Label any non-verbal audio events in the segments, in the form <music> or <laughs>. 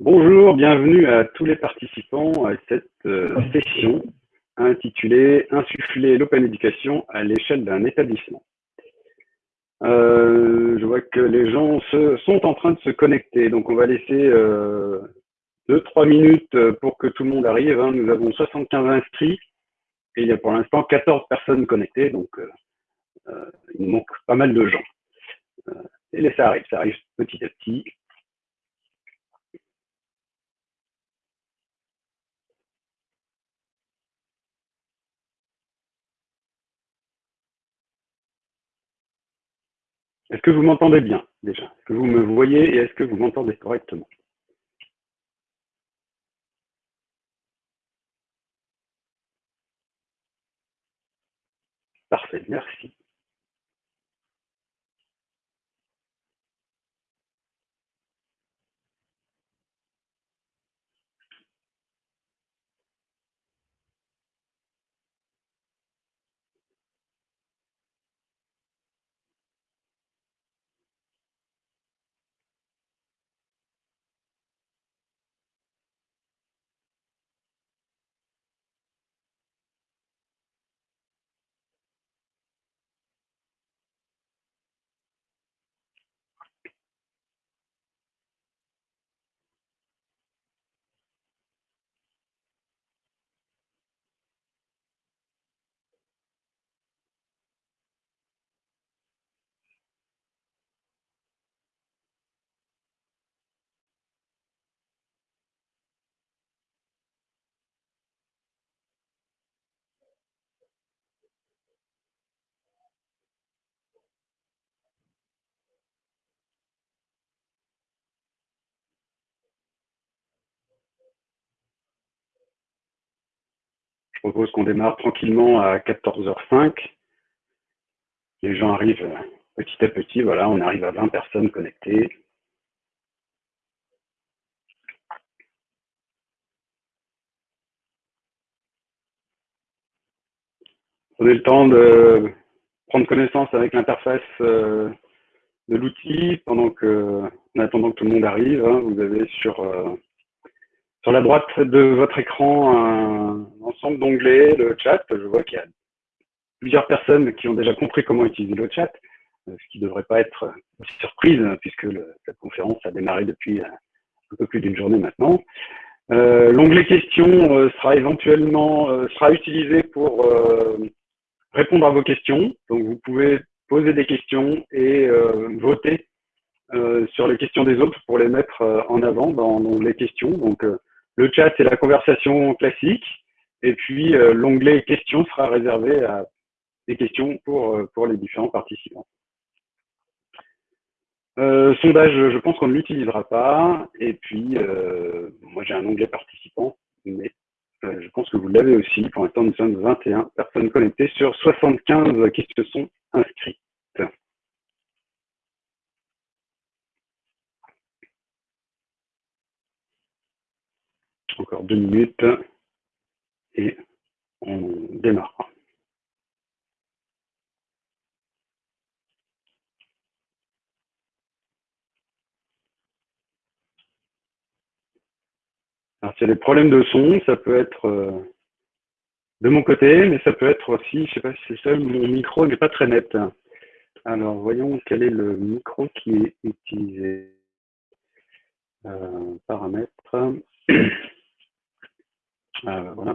Bonjour, bienvenue à tous les participants à cette euh, session intitulée Insuffler l'open education à l'échelle d'un établissement. Euh, je vois que les gens se, sont en train de se connecter, donc on va laisser 2-3 euh, minutes pour que tout le monde arrive. Hein. Nous avons 75 inscrits et il y a pour l'instant 14 personnes connectées, donc il manque pas mal de gens. et ça arrive, ça arrive petit à petit. Est-ce que vous m'entendez bien déjà? Est-ce que vous me voyez et est-ce que vous m'entendez correctement? Parfait, merci. Propose qu'on démarre tranquillement à 14h05. Les gens arrivent petit à petit. Voilà, on arrive à 20 personnes connectées. Prenez le temps de prendre connaissance avec l'interface euh, de l'outil pendant que, en attendant que tout le monde arrive. Hein. vous avez sur euh, sur la droite de votre écran, un ensemble d'onglets, le chat. Je vois qu'il y a plusieurs personnes qui ont déjà compris comment utiliser le chat, ce qui ne devrait pas être une surprise puisque le, la conférence a démarré depuis euh, un peu plus d'une journée maintenant. Euh, L'onglet questions euh, sera éventuellement sera utilisé pour répondre à vos questions. Donc vous pouvez poser des questions et voter sur les questions des autres pour les mettre en avant dans l'onglet questions. Donc le chat, c'est la conversation classique. Et puis, euh, l'onglet questions sera réservé à des questions pour, euh, pour les différents participants. Euh, sondage, je pense qu'on ne l'utilisera pas. Et puis, moi, j'ai un onglet participant, mais je pense que vous l'avez aussi. Pour l'instant, nous sommes 21 personnes connectées sur 75 qui se sont inscrites. Encore deux minutes et on démarre. Alors, s'il y a des problèmes de son, ça peut être euh, de mon côté, mais ça peut être aussi, je sais pas si c'est ça, mon micro n'est pas très net. Alors, voyons quel est le micro qui est utilisé. Euh, paramètres. <clears throat> Euh, voilà.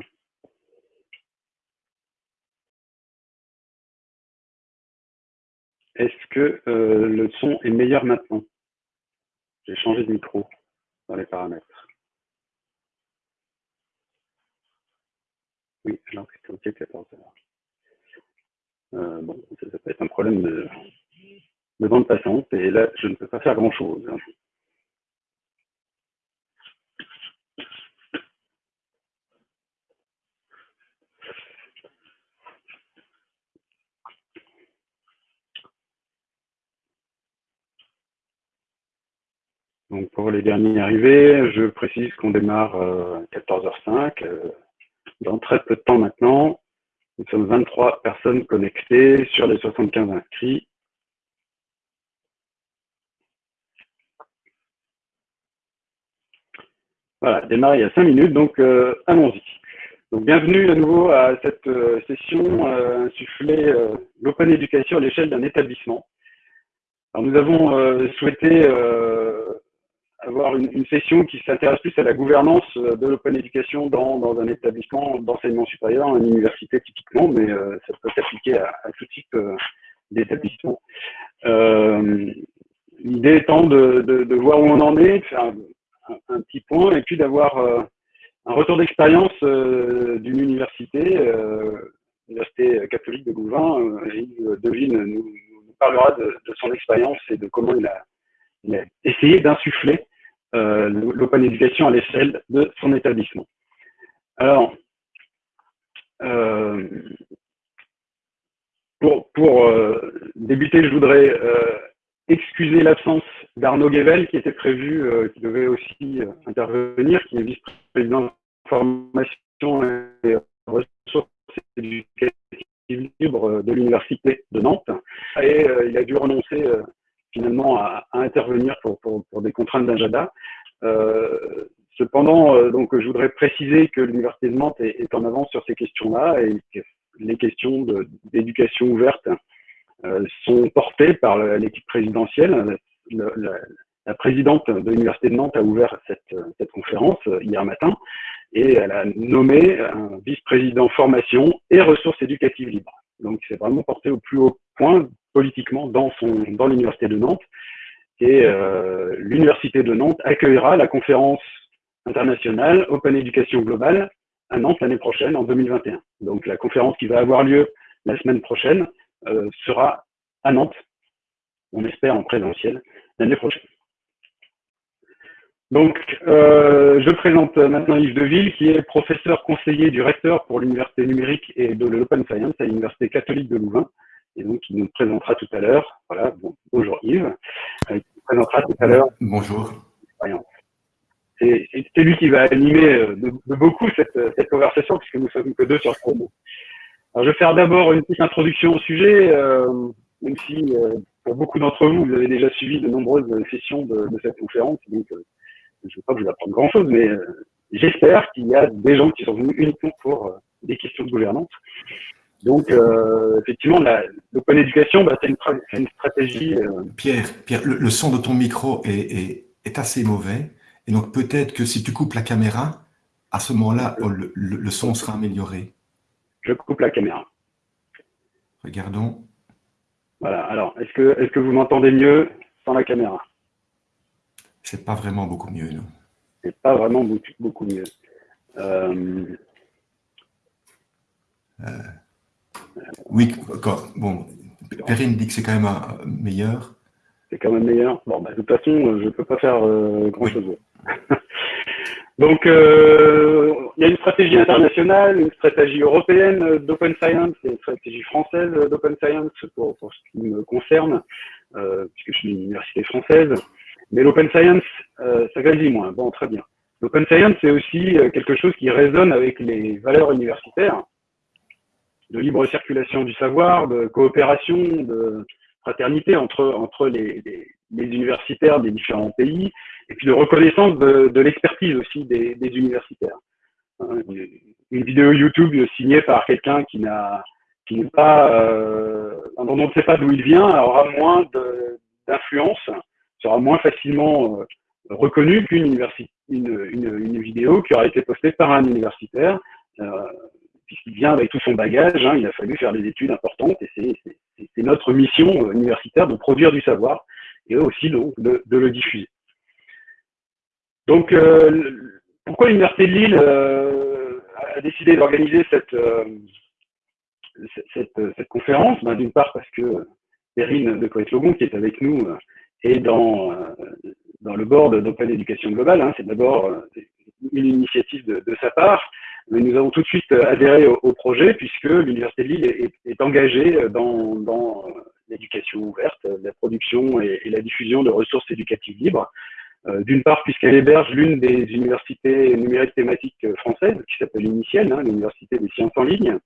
Est-ce que euh, le son est meilleur maintenant? J'ai changé de micro dans les paramètres. Oui, alors c'était OK 14 heures. Bon, ça, peut être un problème de, de bande passante et là, je ne peux pas faire grand-chose. Donc pour les derniers arrivés, je précise qu'on démarre à 14h05, euh, dans très peu de temps maintenant. Nous sommes 23 personnes connectées sur les 75 inscrits. Voilà, démarrer il y a cinq minutes, donc euh, allons-y. Donc bienvenue à nouveau à cette euh, session euh, insufflée euh, l'open education à l'échelle d'un établissement. Alors nous avons souhaité avoir une, session qui s'intéresse plus à la gouvernance de l'open education dans, un établissement d'enseignement supérieur, une université typiquement, mais ça peut s'appliquer à, tout type d'établissement. L'idée étant de, voir où on en est, de faire un, petit point, et puis d'avoir euh, un retour d'expérience euh, d'une université, euh, l'Université catholique de Louvain. Yves Devine nous, parlera de, son expérience et de comment il a essayé d'insuffler l'open éducation à l'échelle de son établissement. Alors, euh, pour, euh, débuter, je voudrais euh, excuser l'absence d'Arnaud Guével, qui était prévu, euh, qui devait aussi euh, intervenir, qui est vice-président de formation et ressources éducatives libres de l'Université de Nantes. Et euh, il a dû renoncer finalement à, intervenir pour, des contraintes d'agenda. cependant, donc, je voudrais préciser que l'Université de Nantes est, en avance sur ces questions-là et que les questions d'éducation ouverte euh, sont portées par l'équipe présidentielle. Le, la, présidente de l'Université de Nantes a ouvert cette, cette, conférence euh, hier matin et elle a nommé un vice-président formation et ressources éducatives libres. Donc c'est vraiment porté au plus haut point politiquement dans, dans l'Université de Nantes. Et euh, l'Université de Nantes accueillera la conférence internationale Open Education Globale à Nantes l'année prochaine, en 2021. Donc la conférence qui va avoir lieu la semaine prochaine euh, sera à Nantes, on espère en présentiel, l'année prochaine. Donc, euh, je présente maintenant Yves Deville, qui est professeur conseiller du recteur pour l'université numérique et de l'Open Science à l'université catholique de Louvain, et donc il nous présentera tout à l'heure. Voilà, bon, bonjour Yves. Euh, il nous présentera tout à l'heure. Bonjour. C'est lui qui va animer euh, de, de beaucoup cette, cette, conversation, puisque nous sommes que deux sur le promo. Alors, je vais faire d'abord une petite introduction au sujet, euh, même si euh, pour beaucoup d'entre vous, vous avez déjà suivi de nombreuses sessions de, de cette conférence, donc euh, je ne vais pas vous apprendre grand-chose, mais euh, j'espère qu'il y a des gens qui sont venus uniquement pour euh, des questions de gouvernance. Donc, effectivement, l'open éducation, bah, c'est une, une, stratégie. Pierre, Pierre le, le, son de ton micro est, est, est assez mauvais, et donc peut-être que si tu coupes la caméra, à ce moment-là, le, le, le son sera amélioré. Je coupe la caméra. Regardons. Voilà, alors, est-ce que, est que vous m'entendez mieux sans la caméra? C'est pas vraiment beaucoup mieux, non C'est pas vraiment beaucoup, beaucoup mieux. Euh... Euh... Oui, quand, bon, Perrine dit que c'est quand même un, meilleur. C'est quand même meilleur. Bon, bah, de toute façon, je ne peux pas faire euh, grand-chose. Oui. <laughs> Donc, euh, il y a une stratégie internationale, une stratégie européenne d'open science et une stratégie française d'open science pour, pour, ce qui me concerne, euh, puisque je suis une université française. Mais l'open science, euh, ça grandit moins. Bon, très bien. L'open science, c'est aussi euh, quelque chose qui résonne avec les valeurs universitaires de libre circulation du savoir, de coopération, de fraternité entre, entre les, les, les universitaires des différents pays, et puis de reconnaissance de, de l'expertise aussi des, des universitaires. Hein, une vidéo YouTube signée par quelqu'un qui n'a qui n'est pas euh, on ne sait pas d'où il vient aura moins d'influence, sera moins facilement euh, reconnue qu'une une, une, une, vidéo qui aura été postée par un universitaire, euh, puisqu'il vient avec tout son bagage, hein, il a fallu faire des études importantes et c'est notre mission universitaire de produire du savoir et aussi de, de le diffuser. Donc, euh, pourquoi l'Université de Lille euh, a décidé d'organiser cette, euh, conférence? Ben, D'une part parce que Perrine de Coët-Logon, qui est avec nous, est dans, le board d'Open Education Global. Hein, C'est d'abord une initiative de, sa part, mais nous avons tout de suite adhéré au, projet puisque l'Université de Lille est, engagée dans, dans l'éducation ouverte, la production et, la diffusion de ressources éducatives libres. Euh, D'une part, puisqu'elle héberge l'une des universités numériques thématiques françaises, qui s'appelle Initiel, hein, l'Université des sciences en ligne.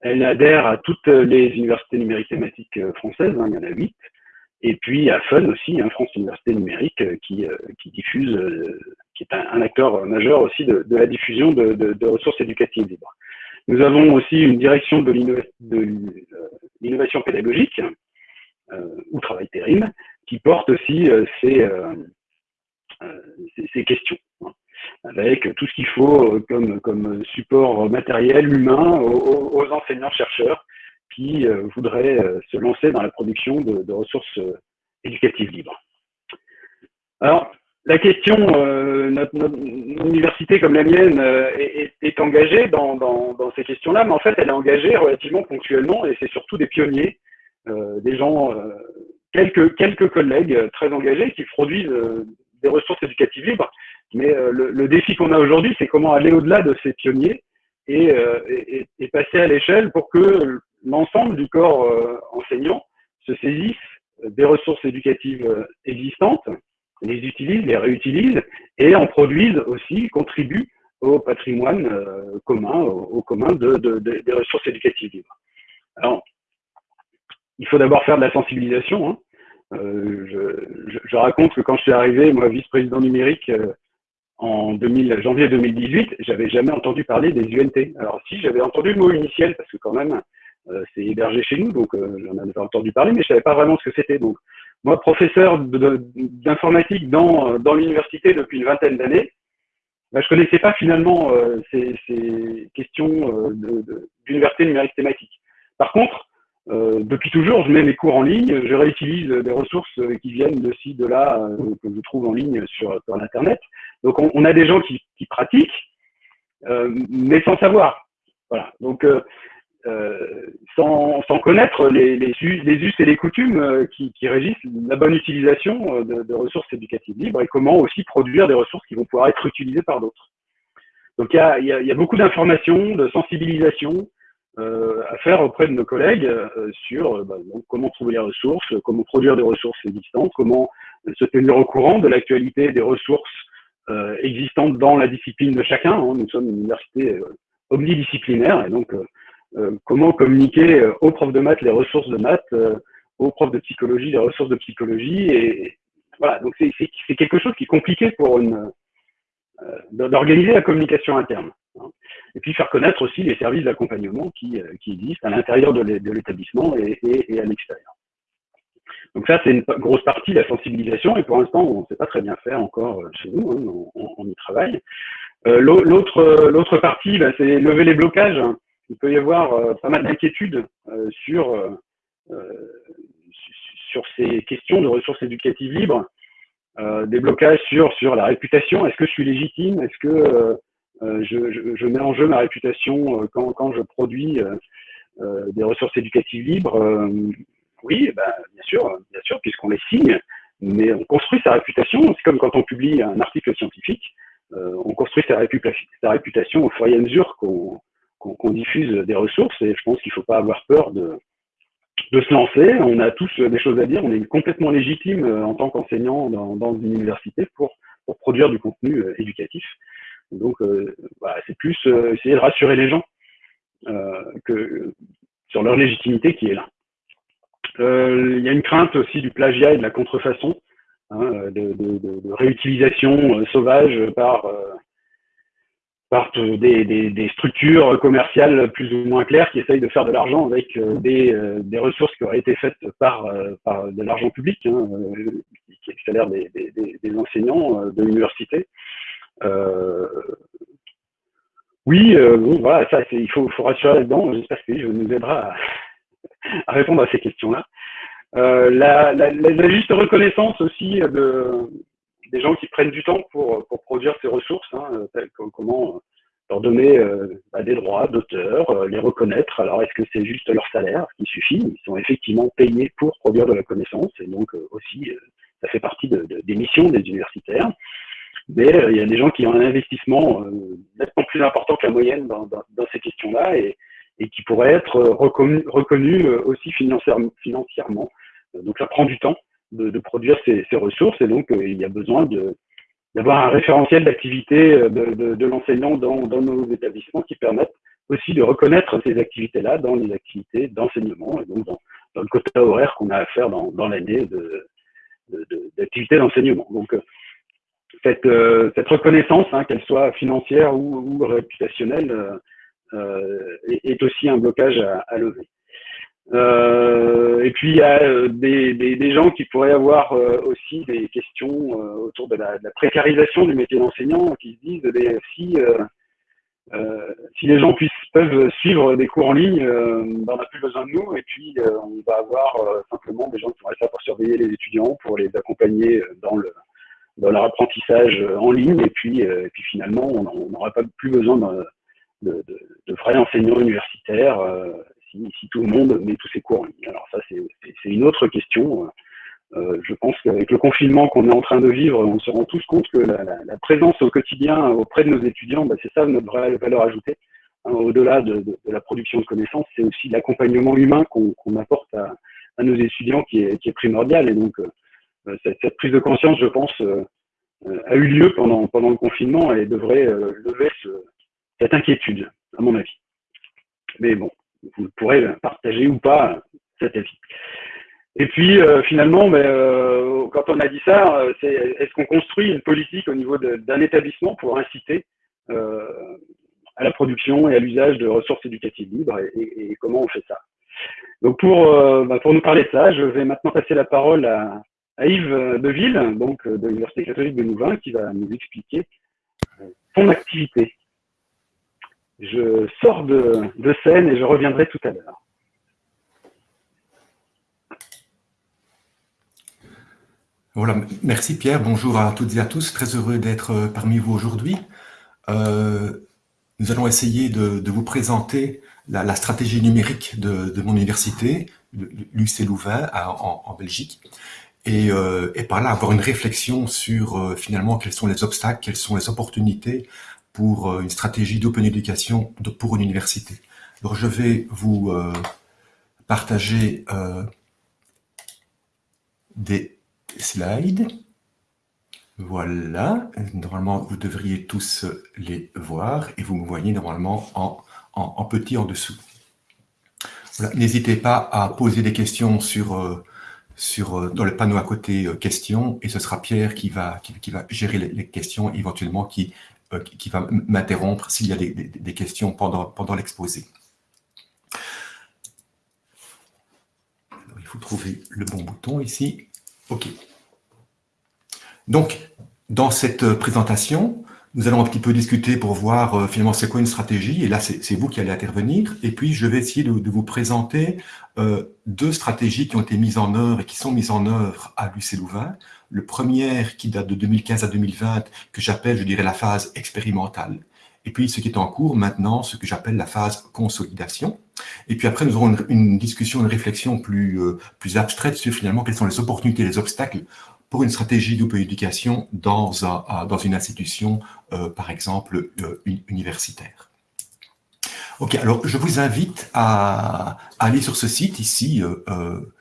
Elle adhère à toutes les universités numériques thématiques françaises, hein, il y en a huit. Et puis à FUN aussi, hein, France Université Numérique, qui, euh, diffuse, euh, qui est un, acteur majeur aussi de, la diffusion de, ressources éducatives libres. Nous avons aussi une direction de l'innovation pédagogique, ou travail terrible, qui porte aussi ces, ces, questions, hein, avec tout ce qu'il faut comme, comme support matériel, humain aux, enseignants-chercheurs qui voudraient se lancer dans la production de, ressources éducatives libres. Alors, la question, euh, notre, université comme la mienne euh, est, engagée dans, ces questions-là, mais en fait, elle est engagée relativement ponctuellement et c'est surtout des pionniers, euh, des gens, quelques, quelques collègues très engagés qui produisent des ressources éducatives libres. Mais le, défi qu'on a aujourd'hui, c'est comment aller au-delà de ces pionniers et, et passer à l'échelle pour que l'ensemble du corps enseignant se saisisse des ressources éducatives existantes les utilisent, les réutilisent et en produisent aussi, contribuent au patrimoine euh, commun, au, commun de, des ressources éducatives libres. Alors, il faut d'abord faire de la sensibilisation. Hein. Euh, je, raconte que quand je suis arrivé, moi, vice-président numérique, euh, en 2000, janvier 2018, j'avais jamais entendu parler des UNT. Alors si, j'avais entendu le mot initial, parce que quand même, c'est hébergé chez nous, donc j'en avais entendu parler, mais je savais pas vraiment ce que c'était. Donc moi, professeur d'informatique dans, dans l'université depuis une vingtaine d'années, bah, je connaissais pas finalement euh, ces, questions euh, d'université numérique thématique. Par contre, euh, depuis toujours, je mets mes cours en ligne, je réutilise des ressources qui viennent de ci, de là, euh, que je trouve en ligne sur, sur Internet. Donc, on, a des gens qui, qui pratiquent, euh, mais sans savoir. Voilà. Donc, euh, sans, sans, connaître les, us et les coutumes euh, qui, régissent la bonne utilisation euh, de, ressources éducatives libres et comment aussi produire des ressources qui vont pouvoir être utilisées par d'autres. Donc il y a, beaucoup d'informations, de sensibilisation euh, à faire auprès de nos collègues sur bah, comment trouver les ressources, comment produire des ressources existantes, comment se tenir au courant de l'actualité des ressources existantes dans la discipline de chacun. Hein. Nous sommes une université omnidisciplinaire et donc euh, comment communiquer euh, aux profs de maths les ressources de maths, euh, aux profs de psychologie les ressources de psychologie. Et voilà, donc c'est quelque chose qui est compliqué pour une d'organiser la communication interne. Hein. Et puis faire connaître aussi les services d'accompagnement qui, existent à l'intérieur de l'établissement et, à l'extérieur. Donc ça, c'est une grosse partie de la sensibilisation, et pour l'instant, on ne sait pas très bien faire encore chez nous, hein, on, y travaille. Euh, L'autre partie, bah, c'est lever les blocages il peut y avoir euh, pas mal d'inquiétudes euh, sur, euh, sur ces questions de ressources éducatives libres, des blocages sur, sur la réputation. Est-ce que je suis légitime? Est-ce que je, je, mets en jeu ma réputation quand, quand je produis des ressources éducatives libres? Oui, ben, bien sûr, bien sûr, puisqu'on les signe, mais on construit sa réputation. C'est comme quand on publie un article scientifique, on construit sa réputation au fur et à mesure qu'on qu'on diffuse des ressources et je pense qu'il ne faut pas avoir peur de, de se lancer. On a tous des choses à dire, on est complètement légitime euh, en tant qu'enseignant dans, une université pour, pour produire du contenu euh, éducatif. Donc, euh, c'est plus essayer de rassurer les gens que sur leur légitimité qui est là. Il y a une crainte aussi du plagiat et de la contrefaçon, hein, de, réutilisation sauvage par partent des, des, des, structures commerciales plus ou moins claires qui essayent de faire de l'argent avec euh, des, euh, des, ressources qui auraient été faites par, euh, par de l'argent public, hein, qui est le salaire des, des enseignants de l'université. oui, bon, voilà, ça, il faut, faut rassurer là-dedans. J'espère que je nous aidera à, à, répondre à ces questions-là. La, la, la, juste reconnaissance aussi de, des gens qui prennent du temps pour, produire ces ressources, hein, comment euh, leur donner euh, bah, des droits d'auteur, euh, les reconnaître. Alors, est-ce que c'est juste leur salaire qui suffit? Ils sont effectivement payés pour produire de la connaissance, et donc aussi, ça fait partie de, des missions des universitaires. Mais il y a des gens qui ont un investissement nettement plus important que la moyenne dans, ces questions-là et, et, qui pourraient être reconnus reconnu aussi financièrement. Donc, ça prend du temps de, de produire ces, ces, ressources et donc euh, il y a besoin d'avoir un référentiel d'activité euh, de, de, de l'enseignant dans, dans, nos établissements qui permettent aussi de reconnaître ces activités-là dans les activités d'enseignement et donc dans, dans, le quota horaire qu'on a à faire dans, dans l'année d'activités de, d'enseignement. Donc, cette, cette reconnaissance, hein, qu'elle soit financière ou, réputationnelle, est, aussi un blocage à, lever. Et puis il y a des, des, gens qui pourraient avoir aussi des questions autour de la, précarisation du métier d'enseignant, qui se disent mais si euh, si les gens puissent, peuvent suivre des cours en ligne, euh, ben, on n'a plus besoin de nous. Et puis euh, on va avoir simplement des gens qui vont être là pour surveiller les étudiants, pour les accompagner dans, le, dans leur apprentissage en ligne. Et puis, finalement on n'aura pas plus besoin de, vrais enseignants universitaires si, tout le monde met tous ses cours en ligne. Alors ça c'est une autre question. Euh, je pense qu'avec le confinement qu'on est en train de vivre, on se rend tous compte que la, présence au quotidien auprès de nos étudiants, bah, c'est ça notre vraie valeur ajoutée. Hein, Au-delà de, la production de connaissances, c'est aussi l'accompagnement humain qu'on apporte à, nos étudiants qui est, primordial. Et donc, euh, cette, prise de conscience, je pense, euh, a eu lieu pendant, le confinement et devrait lever ce, cette inquiétude, à mon avis. Mais bon, vous pourrez partager ou pas cet avis. Et puis euh, finalement, ben, euh, quand on a dit ça, euh, c'est est-ce qu'on construit une politique au niveau d'un établissement pour inciter à la production et à l'usage de ressources éducatives libres et, et, comment on fait ça? Donc pour, ben, pour nous parler de ça, je vais maintenant passer la parole à, à Yves Deville, donc de l'Université catholique de Louvain, qui va nous expliquer son activité. Je sors de, scène et je reviendrai tout à l'heure. Voilà, merci Pierre, bonjour à toutes et à tous, très heureux d'être euh, parmi vous aujourd'hui. Euh, nous allons essayer de, vous présenter la, stratégie numérique de, mon université, l'UC Louvain en, en, Belgique, et, euh, et, par là avoir une réflexion sur finalement quels sont les obstacles, quelles sont les opportunités pour euh, une stratégie d'open education pour une université. Alors je vais vous partager des slides. Voilà, normalement vous devriez tous les voir et vous me voyez normalement en, en, petit en dessous. N'hésitez pas à poser des questions sur, euh, sur, euh, dans le panneau à côté euh, questions et ce sera Pierre qui va, qui, va gérer les, questions éventuellement qui, qui va m'interrompre s'il y a des, questions pendant, pendant l'exposé. Il faut trouver le bon bouton ici. OK. Donc, dans cette euh, présentation, nous allons un petit peu discuter pour voir euh, finalement c'est quoi une stratégie, et là c'est vous qui allez intervenir, et puis je vais essayer de, vous présenter euh, deux stratégies qui ont été mises en œuvre et qui sont mises en œuvre à l'UC Louvain. Le premier qui date de 2015 à 2020, que j'appelle, je dirais, la phase expérimentale. Et puis ce qui est en cours maintenant, ce que j'appelle la phase consolidation. Et puis après, nous aurons une, discussion, une réflexion plus, plus abstraite sur finalement quelles sont les opportunités, les obstacles pour une stratégie d'open éducation dans, dans une institution, euh, par exemple, euh, universitaire. Ok, alors je vous invite à, aller sur ce site ici, euh,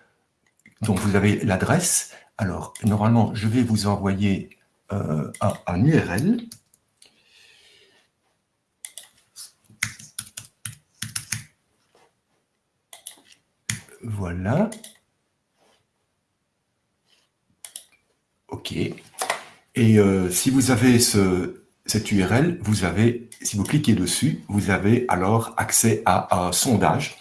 dont vous avez l'adresse. Alors, normalement, je vais vous envoyer un, un URL. Voilà. OK. Et euh, si vous avez ce, cette URL, vous avez, si vous cliquez dessus, vous avez alors accès à un sondage,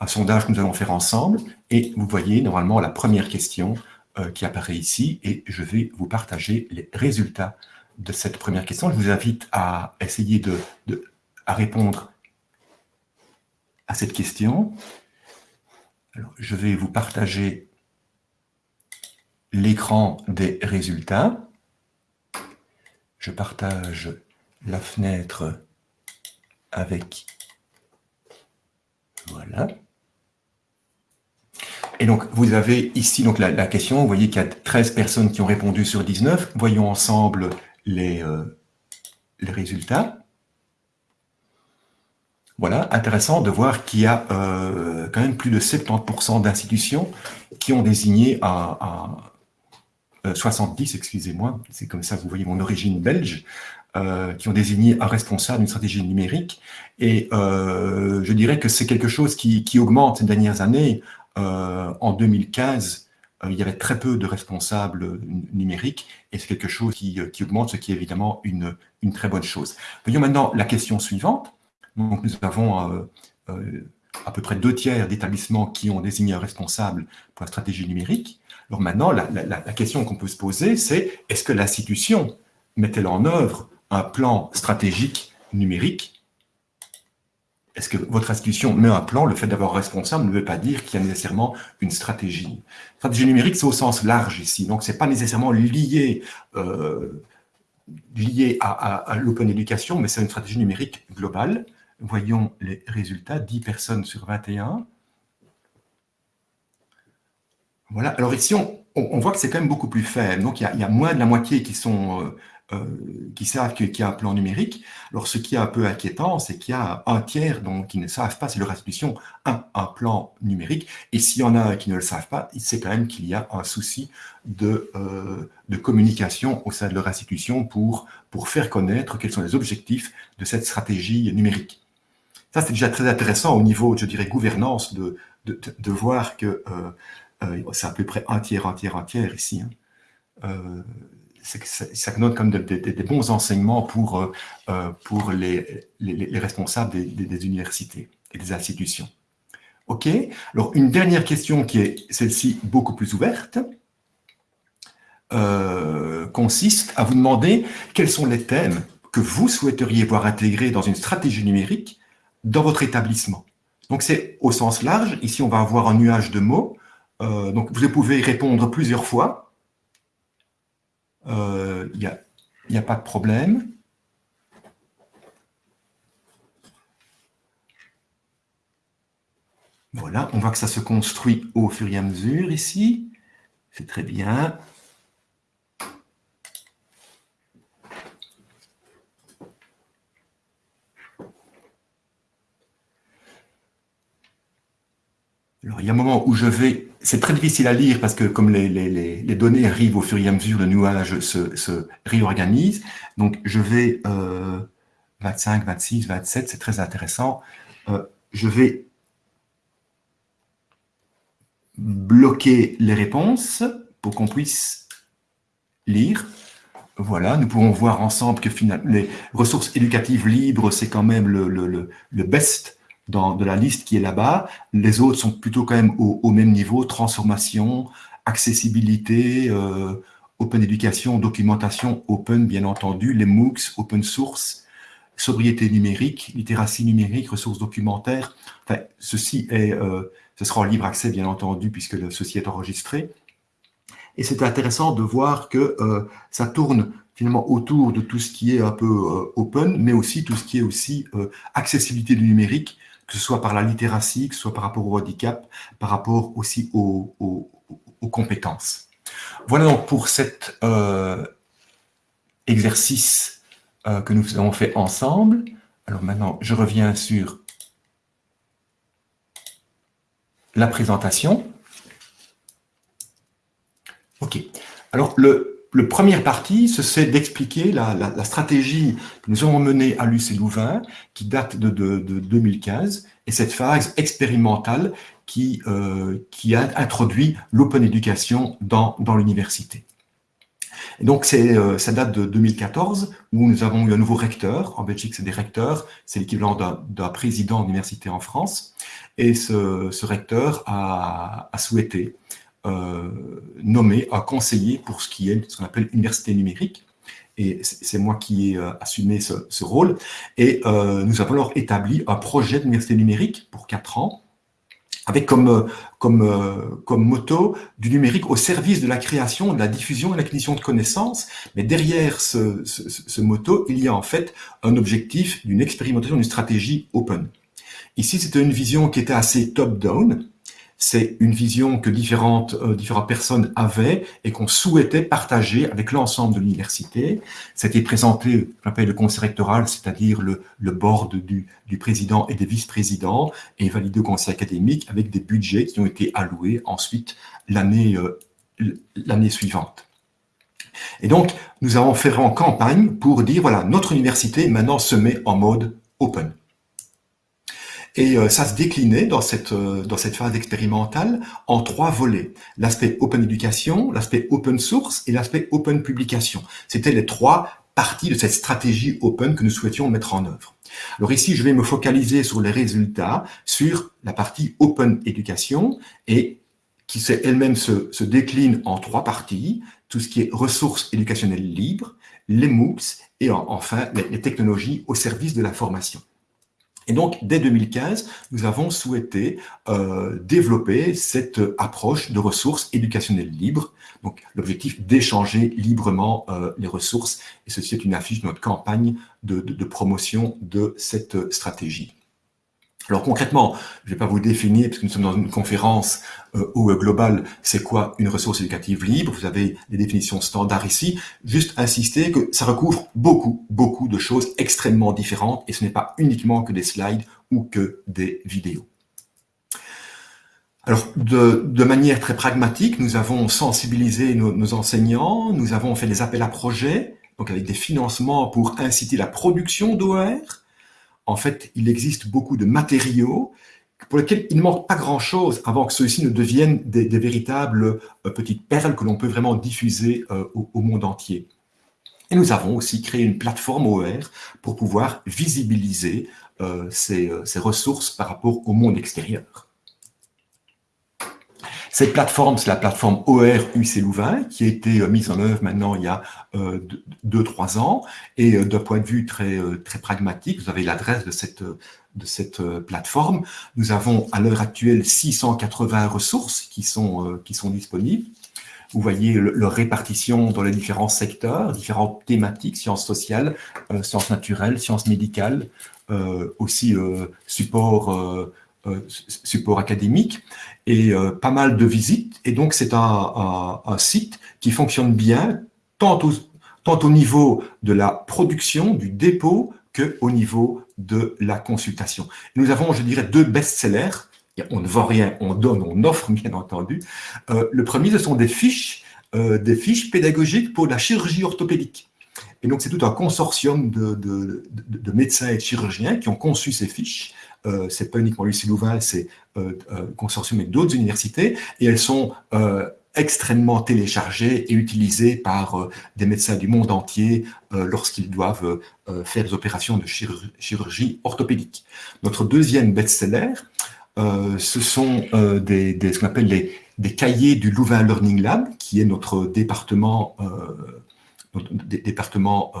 un sondage que nous allons faire ensemble. Et vous voyez normalement la première question euh, qui apparaît ici et je vais vous partager les résultats de cette première question. Je vous invite à essayer de, répondre à cette question. Alors, je vais vous partager l'écran des résultats. Je partage la fenêtre avec... Voilà. Et donc, vous avez ici donc la, question, vous voyez qu'il y a 13 personnes qui ont répondu sur 19. Voyons ensemble les, euh, les résultats. Voilà, intéressant de voir qu'il y a euh, quand même plus de 70% d'institutions qui ont désigné un, 70, euh, excusez-moi, c'est comme ça que vous voyez mon origine belge, qui ont désigné un responsable d'une stratégie numérique. Et je dirais que c'est quelque chose qui, augmente ces dernières années. En 2015, il y avait très peu de responsables numériques et c'est quelque chose qui, qui, augmente, ce qui est évidemment une, une très bonne chose. Voyons maintenant la question suivante. Donc, nous avons à peu près deux tiers d'établissements qui ont désigné un responsable pour la stratégie numérique. Alors maintenant, la, question qu'on peut se poser, c'est est-ce que l'institution met-elle en œuvre un plan stratégique numérique Est-ce que votre institution met un plan? Le fait d'avoir responsable ne veut pas dire qu'il y a nécessairement une stratégie. Stratégie numérique, c'est au sens large ici, donc ce n'est pas nécessairement lié, euh, à l'open education, mais c'est une stratégie numérique globale. Voyons les résultats, 10 personnes sur 21. Voilà, alors ici, on, voit que c'est quand même beaucoup plus faible. Donc, il y a, moins de la moitié qui, sont, euh, euh, qui savent qu'il y a un plan numérique. Alors, ce qui est un peu inquiétant, c'est qu'il y a un tiers qui ne savent pas, c'est leur institution, un, un plan numérique. Et s'il y en a qui ne le savent pas, c'est quand même qu'il y a un souci de, euh, de communication au sein de leur institution pour, pour faire connaître quels sont les objectifs de cette stratégie numérique. Ça, c'est déjà très intéressant au niveau, je dirais, gouvernance, de, de, voir que euh, c'est à peu près un tiers, un tiers, un tiers ici. Hein. Euh, ça, donne comme des, bons enseignements pour, pour les, les, responsables des, universités et des institutions. OK? Alors, une dernière question qui est celle-ci beaucoup plus ouverte, consiste à vous demander quels sont les thèmes que vous souhaiteriez voir intégrés dans une stratégie numérique dans votre établissement. Donc c'est au sens large. Ici, on va avoir un nuage de mots. Euh, donc vous pouvez répondre plusieurs fois. Il euh, n'y a, pas de problème. Voilà, on voit que ça se construit au fur et à mesure ici. C'est très bien. Alors, il y a un moment où je vais... C'est très difficile à lire parce que comme les, les, données arrivent au fur et à mesure, le nuage se, se réorganise. Donc, je vais... Euh, 25, 26, 27, c'est très intéressant. Euh, je vais bloquer les réponses pour qu'on puisse lire. Voilà, nous pouvons voir ensemble que finalement, les ressources éducatives libres, c'est quand même le, le, le best dans, de la liste qui est là-bas. Les autres sont plutôt quand même au, même niveau, transformation, accessibilité, euh, open éducation, documentation open, bien entendu, les MOOCs, open source, sobriété numérique, littératie numérique, ressources documentaires. Enfin, ceci est, euh, ce sera en libre accès, bien entendu, puisque ceci est enregistré. Et c'est intéressant de voir que euh, ça tourne finalement autour de tout ce qui est un peu open, mais aussi tout ce qui est aussi accessibilité du numérique, que ce soit par la littératie, que ce soit par rapport au handicap, par rapport aussi aux, compétences. Voilà donc pour cet euh, exercice euh, que nous avons fait ensemble. Alors maintenant, je reviens sur la présentation. OK. Alors, le, le première partie, c'est d'expliquer la, stratégie que nous avons menée à l'UC Louvain, qui date de, 2015, et cette phase expérimentale qui, euh, qui a introduit l'open education dans, l'université. donc, euh, ça date de 2014, où nous avons eu un nouveau recteur. En Belgique, c'est des recteurs, c'est l'équivalent d'un président d'université en France. Et ce, recteur a, souhaité nommé un conseiller pour ce qui est ce qu'on appelle université numérique. Et c'est moi qui ai euh, assumé ce, rôle. Et euh, nous avons alors établi un projet d'université numérique pour quatre ans, avec comme, comme, comme motto du numérique au service de la création, de la diffusion et de l'acquisition de connaissances. Mais derrière ce, ce, ce, motto, il y a en fait un objectif d'une expérimentation, d'une stratégie open. Ici, c'était une vision qui était assez top-down, c'est une vision que différentes, euh, différentes personnes avaient et qu'on souhaitait partager avec l'ensemble de l'université. C'était présenté, j'appelle le conseil rectoral, c'est-à-dire le, board du, du, président et des vice-présidents, et validé au conseil académique avec des budgets qui ont été alloués ensuite l'année euh, l'année suivante. Et donc, nous avons fait en campagne pour dire, voilà, notre université maintenant se met en mode open. Et euh, ça se déclinait dans cette, euh, dans cette phase expérimentale en trois volets. L'aspect open éducation, l'aspect open source et l'aspect open publication. C'était les trois parties de cette stratégie open que nous souhaitions mettre en œuvre. Alors ici, je vais me focaliser sur les résultats, sur la partie open éducation et qui elle-même se, se décline en trois parties, tout ce qui est ressources éducationnelles libres, les MOOCs et enfin les technologies au service de la formation. Et donc, dès 2015, nous avons souhaité euh, développer cette approche de ressources éducationnelles libres. Donc, l'objectif d'échanger librement euh, les ressources. Et ceci est une affiche de notre campagne de, de promotion de cette stratégie. Alors concrètement, je ne vais pas vous définir, puisque nous sommes dans une conférence euh, au global, c'est quoi une ressource éducative libre? Vous avez les définitions standards ici. Juste insister que ça recouvre beaucoup, beaucoup de choses extrêmement différentes, et ce n'est pas uniquement que des slides ou que des vidéos. Alors, de, manière très pragmatique, nous avons sensibilisé nos, nos enseignants, nous avons fait des appels à projets, donc avec des financements pour inciter la production d'OER, en fait, il existe beaucoup de matériaux pour lesquels il ne manque pas grand-chose avant que ceux-ci ne deviennent des, véritables euh, petites perles que l'on peut vraiment diffuser euh, au, monde entier. Et nous avons aussi créé une plateforme OER pour pouvoir visibiliser euh, ces ressources par rapport au monde extérieur. Cette plateforme, c'est la plateforme OR UC Louvain qui a été euh, mise en œuvre maintenant il y a 2-3 euh, ans. Et euh, d'un point de vue très, très pragmatique, vous avez l'adresse de cette, de cette plateforme. Nous avons à l'heure actuelle 680 ressources qui sont, qui sont disponibles. Vous voyez leur répartition dans les différents secteurs, différentes thématiques, sciences sociales, sciences naturelles, sciences médicales, aussi euh, support académique et euh, pas mal de visites. Et donc, c'est un, site qui fonctionne bien, tant au, tant au niveau de la production, du dépôt, que au niveau de la consultation. Nous avons, je dirais, deux best-sellers. On ne vend rien, on donne, on offre, bien entendu. Euh, le premier, ce sont des fiches, euh, des fiches pédagogiques pour la chirurgie orthopédique. Et donc, c'est tout un consortium de, de, de, de, médecins et de chirurgiens qui ont conçu ces fiches euh, c'est pas uniquement Lucie Louvain, c'est euh, euh, consortium avec d'autres universités, et elles sont euh, extrêmement téléchargées et utilisées par des médecins du monde entier lorsqu'ils doivent faire des opérations de chirurgie, orthopédique. Notre deuxième best-seller, ce sont des, ce qu'on appelle les, des cahiers du Louvain Learning Lab, qui est notre département, notre département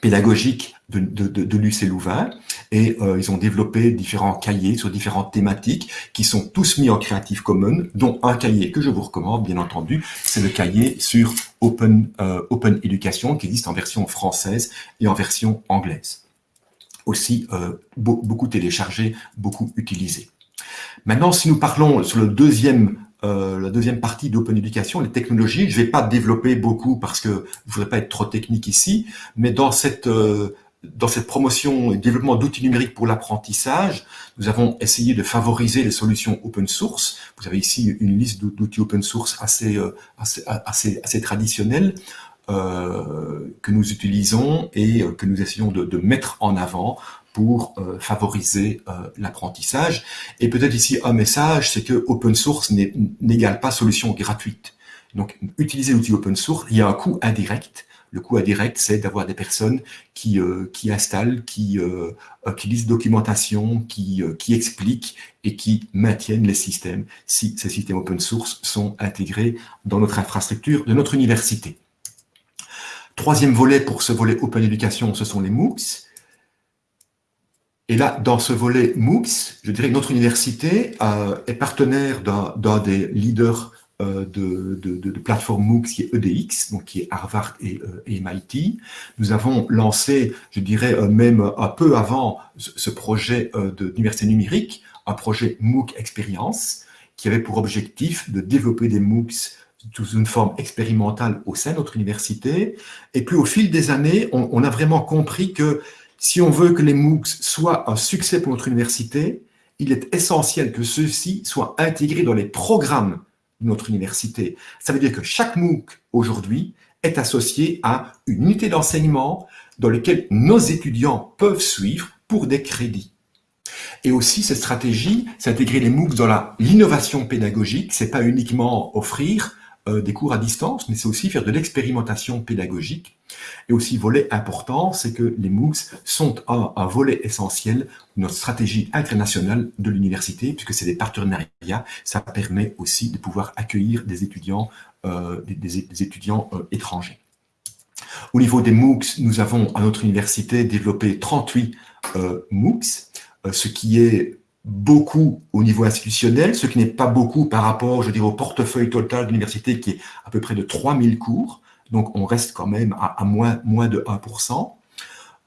pédagogique de, de, de, de l'UC Louvain et euh, ils ont développé différents cahiers sur différentes thématiques qui sont tous mis en Creative Commons, dont un cahier que je vous recommande bien entendu, c'est le cahier sur Open, euh, Open Education qui existe en version française et en version anglaise. Aussi euh, beaucoup téléchargé, beaucoup utilisé. Maintenant, si nous parlons sur le deuxième euh, la deuxième partie d'Open Education, les technologies. Je ne vais pas développer beaucoup parce que je ne voudrais pas être trop technique ici, mais dans cette, euh, dans cette promotion et développement d'outils numériques pour l'apprentissage, nous avons essayé de favoriser les solutions open source. Vous avez ici une liste d'outils open source assez, euh, traditionnels. que nous utilisons et que nous essayons de mettre en avant pour euh, favoriser euh, l'apprentissage. Et peut-être ici un message, c'est que open source n'égale pas solution gratuite. Donc, utiliser l'outil open source, il y a un coût indirect. Le coût indirect, c'est d'avoir des personnes qui, euh, qui installent, qui, qui lisent documentation, qui, qui expliquent et qui maintiennent les systèmes si ces systèmes open source sont intégrés dans notre infrastructure de notre université. Troisième volet pour ce volet Open Education, ce sont les MOOCs. Et là, dans ce volet MOOCs, je dirais que notre université euh, est partenaire d'un des leaders euh, de, de, de, plateforme MOOCs qui est EDX, donc qui est Harvard et, euh, MIT. Nous avons lancé, je dirais euh, même un peu avant ce, projet euh, d'université numérique, un projet MOOC Expérience, qui avait pour objectif de développer des MOOCs sous une forme expérimentale au sein de notre université. Et puis au fil des années, on a vraiment compris que si on veut que les MOOCs soient un succès pour notre université, il est essentiel que ceux-ci soient intégrés dans les programmes de notre université. Ça veut dire que chaque MOOC aujourd'hui est associé à une unité d'enseignement dans laquelle nos étudiants peuvent suivre pour des crédits. Et aussi, cette stratégie, c'est intégrer les MOOC dans l'innovation pédagogique. C'est pas uniquement offrir euh, des cours à distance, mais c'est aussi faire de l'expérimentation pédagogique. Et aussi, volet important, c'est que les MOOCs sont un, volet essentiel de notre stratégie internationale de l'université, puisque c'est des partenariats. Ça permet aussi de pouvoir accueillir des étudiants, euh, des, étudiants euh, étrangers. Au niveau des MOOCs, nous avons à notre université développé 38 euh, MOOCs, ce qui est beaucoup au niveau institutionnel, ce qui n'est pas beaucoup par rapport, je dirais, au portefeuille total de l'université qui est à peu près de 3000 cours. Donc, on reste quand même à, moins, de 1%.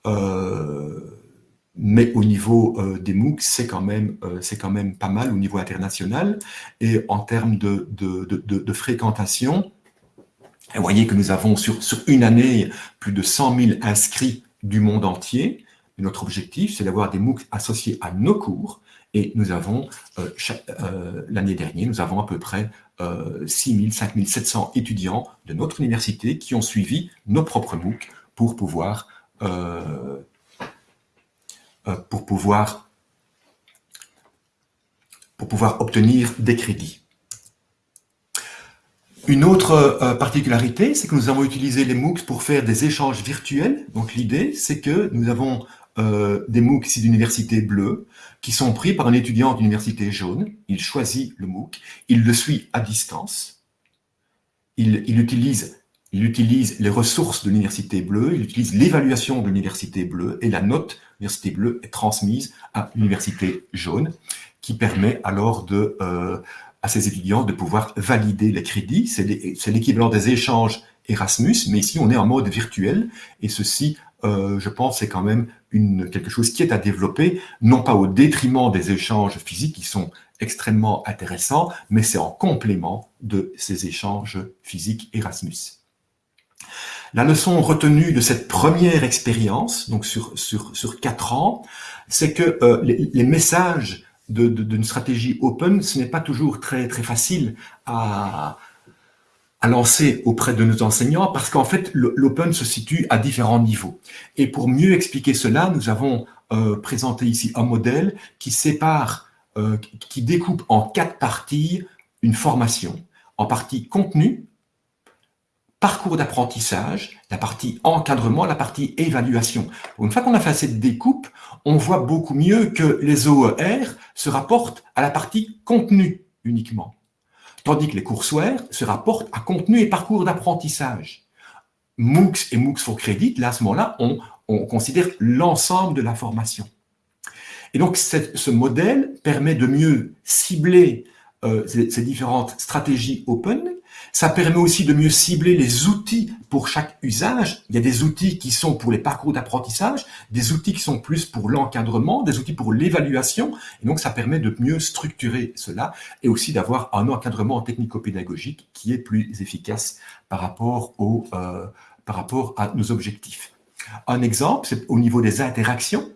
Euh, mais au niveau euh, des MOOC, c'est quand, même, euh, pas mal au niveau international. Et en termes de, fréquentation, vous voyez que nous avons sur, une année plus de 100 000 inscrits du monde entier. Notre objectif, c'est d'avoir des MOOC associés à nos cours. Et nous avons, euh, euh, l'année dernière, nous avons à peu près euh, 6 000, 5 700 étudiants de notre université qui ont suivi nos propres MOOC pour pouvoir, euh, pour pouvoir, pour pouvoir obtenir des crédits. Une autre particularité, c'est que nous avons utilisé les MOOCs pour faire des échanges virtuels. Donc l'idée, c'est que nous avons des MOOC ici d'université bleue qui sont pris par un étudiant d'université jaune. Il choisit le MOOC, il le suit à distance, il, il utilise il utilise les ressources de l'université bleue, il utilise l'évaluation de l'université bleue et la note de l'université bleue est transmise à l'université jaune qui permet alors euh, à ces étudiants de pouvoir valider les crédits. C'est l'équivalent des échanges Erasmus, mais ici on est en mode virtuel et ceci, euh, je pense, c'est quand même quelque chose qui est à développer, non pas au détriment des échanges physiques qui sont extrêmement intéressants, mais c'est en complément de ces échanges physiques Erasmus. La leçon retenue de cette première expérience, donc sur, sur, sur quatre ans, c'est que euh, les, les, messages d'une stratégie open, ce n'est pas toujours très, très facile à, à lancer auprès de nos enseignants parce qu'en fait, l'open se situe à différents niveaux. Et pour mieux expliquer cela, nous avons euh, présenté ici un modèle qui sépare, euh, qui découpe en quatre parties une formation. En partie contenu, parcours d'apprentissage, la partie encadrement, la partie évaluation. Une fois qu'on a fait cette découpe, on voit beaucoup mieux que les OER se rapportent à la partie contenu uniquement, tandis que les courseware se rapportent à contenu et parcours d'apprentissage. MOOCs et MOOCs for Credit, là, à ce moment-là, on, on, considère l'ensemble de la formation. Et donc, ce modèle permet de mieux cibler euh, ces différentes stratégies open ça permet aussi de mieux cibler les outils pour chaque usage. Il y a des outils qui sont pour les parcours d'apprentissage, des outils qui sont plus pour l'encadrement, des outils pour l'évaluation. Et donc, ça permet de mieux structurer cela et aussi d'avoir un encadrement technico-pédagogique qui est plus efficace par rapport, au, euh, par rapport à nos objectifs. Un exemple, c'est au niveau des interactions.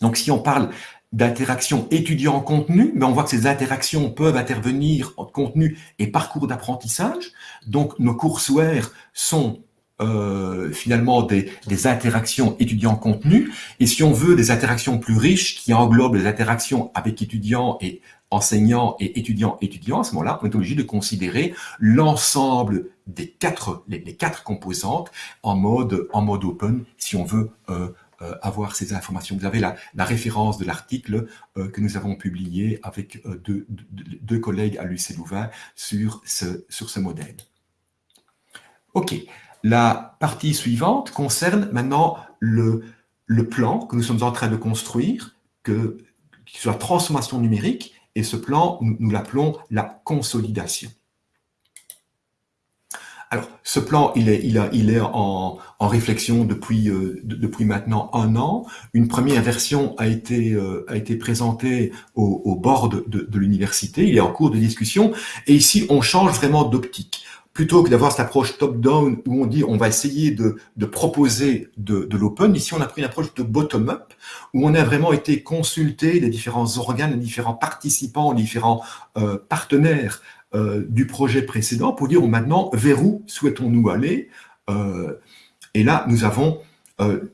Donc, si on parle d'interaction étudiant-contenu, mais on voit que ces interactions peuvent intervenir en contenu et parcours d'apprentissage. Donc, nos courseware sont euh, finalement des, des interactions étudiants-contenu. Et si on veut des interactions plus riches qui englobent les interactions avec étudiants et enseignants et étudiants-étudiants, à ce moment-là, on est obligé de considérer l'ensemble des quatre, les, quatre composantes en mode, en mode open si on veut euh, euh, avoir ces informations. Vous avez la, la référence de l'article euh, que nous avons publié avec euh, deux, collègues à l'UC Louvain sur ce, sur ce modèle. OK. La partie suivante concerne maintenant le, le plan que nous sommes en train de construire, que, qui soit transformation numérique, et ce plan, nous l'appelons la consolidation. Alors, ce plan, il est, il a, il est en, en réflexion depuis, euh, depuis maintenant un an. Une première version a été, euh, a été présentée au, au bord de, de, de l'université. Il est en cours de discussion. Et ici, on change vraiment d'optique. Plutôt que d'avoir cette approche top-down où on dit on va essayer de, de proposer de, de l'open, ici on a pris une approche de bottom-up où on a vraiment été consulter les différents organes, les différents participants, les différents euh, partenaires euh, du projet précédent pour dire maintenant vers où souhaitons-nous aller. Euh, et là, nous avons euh,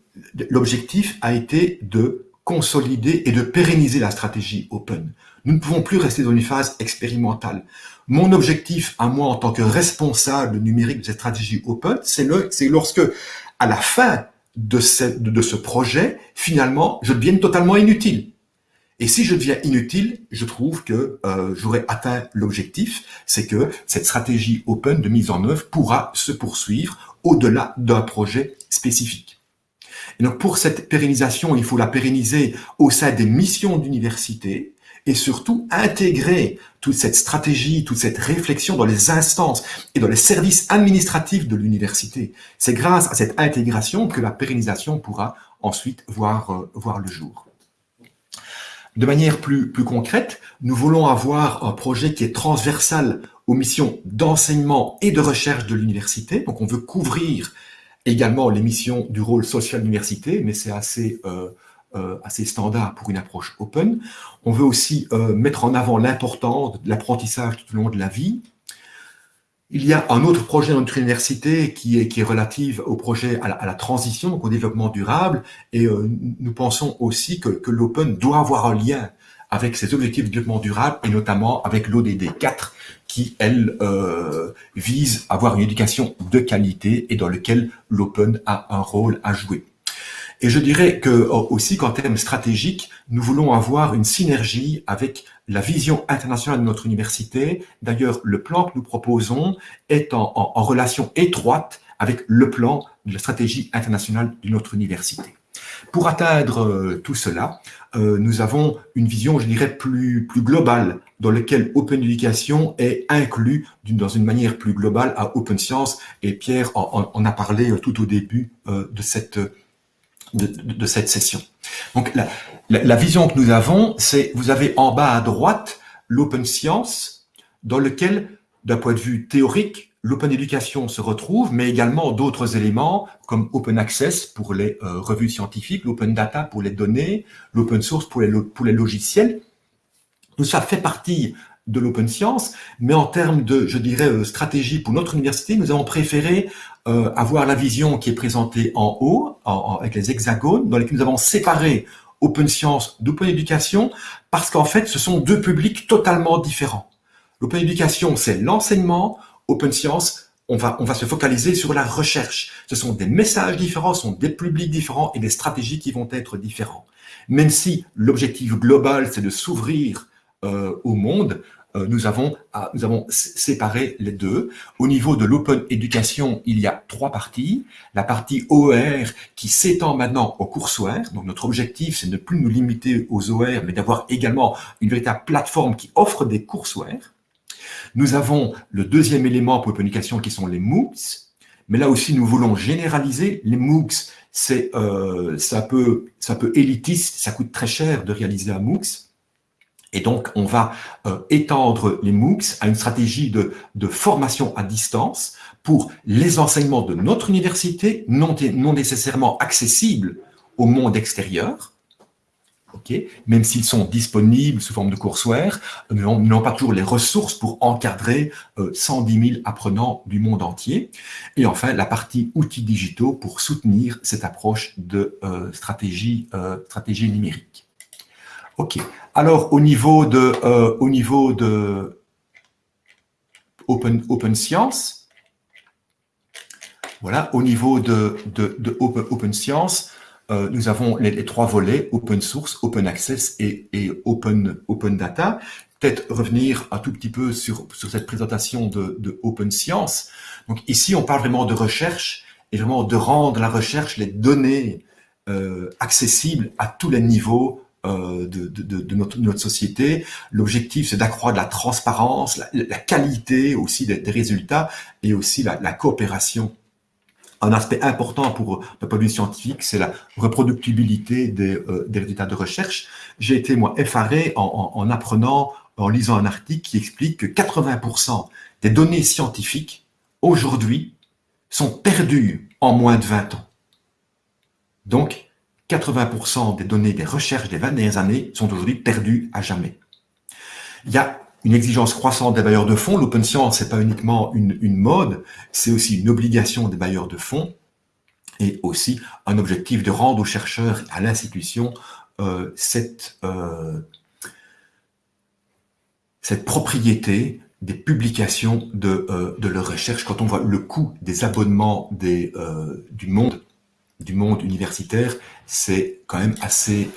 l'objectif a été de consolider et de pérenniser la stratégie open. Nous ne pouvons plus rester dans une phase expérimentale. Mon objectif à moi en tant que responsable numérique de cette stratégie open, c'est lorsque, à la fin de ce, de ce projet, finalement, je devienne totalement inutile. Et si je deviens inutile, je trouve que euh, j'aurais atteint l'objectif, c'est que cette stratégie open de mise en œuvre pourra se poursuivre au-delà d'un projet spécifique. Et donc pour cette pérennisation, il faut la pérenniser au sein des missions d'université et surtout intégrer toute cette stratégie, toute cette réflexion dans les instances et dans les services administratifs de l'université. C'est grâce à cette intégration que la pérennisation pourra ensuite voir, euh, voir le jour. De manière plus, plus concrète, nous voulons avoir un projet qui est transversal aux missions d'enseignement et de recherche de l'université. Donc on veut couvrir également les missions du rôle social de l'université, mais c'est assez, euh, euh, assez standard pour une approche open. On veut aussi euh, mettre en avant l'importance de l'apprentissage tout au long de la vie, il y a un autre projet dans notre université qui est, qui est relatif au projet à la, transition, au développement durable, et euh, nous pensons aussi que, que l'Open doit avoir un lien avec ses objectifs de développement durable, et notamment avec l'ODD 4, qui, elle, euh, vise à avoir une éducation de qualité et dans lequel l'Open a un rôle à jouer. Et je dirais que euh, aussi qu'en termes stratégiques, nous voulons avoir une synergie avec la vision internationale de notre université. D'ailleurs, le plan que nous proposons est en, relation étroite avec le plan de la stratégie internationale de notre université. Pour atteindre euh, tout cela, euh, nous avons une vision, je dirais, plus, plus globale, dans laquelle Open Education est inclus dans une manière plus globale à Open Science, et Pierre en, a parlé tout au début de cette de, cette session. Donc la, vision que nous avons, c'est vous avez en bas à droite l'open science, dans lequel, d'un point de vue théorique, l'open éducation se retrouve, mais également d'autres éléments comme open access pour les euh, revues scientifiques, l'open data pour les données, l'open source pour les logiciels. Tout ça fait partie de l'open science, mais en termes de, je dirais, euh, stratégie pour notre université, nous avons préféré euh, avoir la vision qui est présentée en haut, avec les hexagones, dans lesquels nous avons séparé open science d'open éducation, parce qu'en fait, ce sont deux publics totalement différents. L'open éducation, c'est l'enseignement, open science, on va, on va se focaliser sur la recherche. Ce sont des messages différents, ce sont des publics différents et des stratégies qui vont être différents. Même si l'objectif global, c'est de s'ouvrir euh, au monde, euh, nous, avons, nous avons séparé les deux. Au niveau de l'open education, il y a trois parties. La partie OER qui s'étend maintenant aux courseware. Donc notre objectif, c'est de ne plus nous limiter aux OER, mais d'avoir également une véritable plateforme qui offre des courseware. Nous avons le deuxième élément pour l'open education qui sont les MOOCs. Mais là aussi, nous voulons généraliser. Les MOOCs, c'est euh, ça peut ça peut élitiste, ça coûte très cher de réaliser un MOOCs. Et donc, on va euh, étendre les MOOCs à une stratégie de, formation à distance pour les enseignements de notre université, non, nécessairement accessibles au monde extérieur, okay, même s'ils sont disponibles sous forme de courseware, nous n'avons pas toujours les ressources pour encadrer euh, 110 000 apprenants du monde entier. Et enfin, la partie outils digitaux pour soutenir cette approche de euh, stratégie, euh, stratégie numérique. Ok. Alors, au niveau de, euh, au niveau de Open, open Science, voilà, au niveau de, de, Open, open, Science, euh, nous avons les, trois volets, Open Source, Open Access et, et Open, open Data. Peut-être revenir un tout petit peu sur, sur cette présentation de, de Open Science. Donc ici, on parle vraiment de recherche et vraiment de rendre la recherche, les données euh, accessibles à tous les niveaux de, de, de, notre, notre, société. L'objectif, c'est d'accroître la transparence, la, qualité aussi des, résultats et aussi la, la, coopération. Un aspect important pour le point de scientifique, c'est la reproductibilité des, euh, des, résultats de recherche. J'ai été, moi, effaré en, en, en, apprenant, en lisant un article qui explique que 80% des données scientifiques, aujourd'hui, sont perdues en moins de 20 ans. Donc, 80% des données des recherches des 20 dernières années sont aujourd'hui perdues à jamais. Il y a une exigence croissante des bailleurs de fonds. L'open science, c'est pas uniquement une, mode, c'est aussi une obligation des bailleurs de fonds et aussi un objectif de rendre aux chercheurs à l'institution cette, cette propriété des publications de, de leur recherche. Quand on voit le coût des abonnements du monde du monde universitaire, c'est quand même assez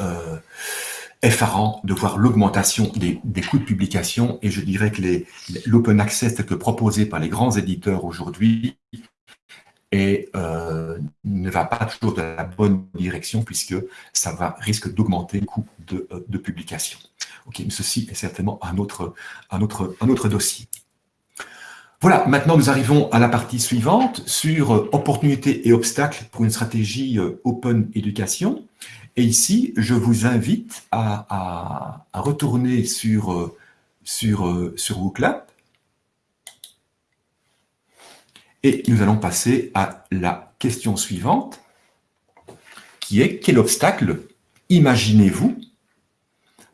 effarant de voir l'augmentation des, coûts de publication et je dirais que l'open access tel que proposé par les grands éditeurs aujourd'hui euh, ne va pas toujours dans la bonne direction puisque ça va risque d'augmenter le coût de, euh, publication. Mais ceci est certainement un autre dossier. Voilà, maintenant nous arrivons à la partie suivante sur euh, opportunités et obstacles pour une stratégie open éducation. Et ici, je vous invite à, retourner sur, euh, sur, euh, sur WooClap. Et nous allons passer à la question suivante, qui est quel obstacle imaginez-vous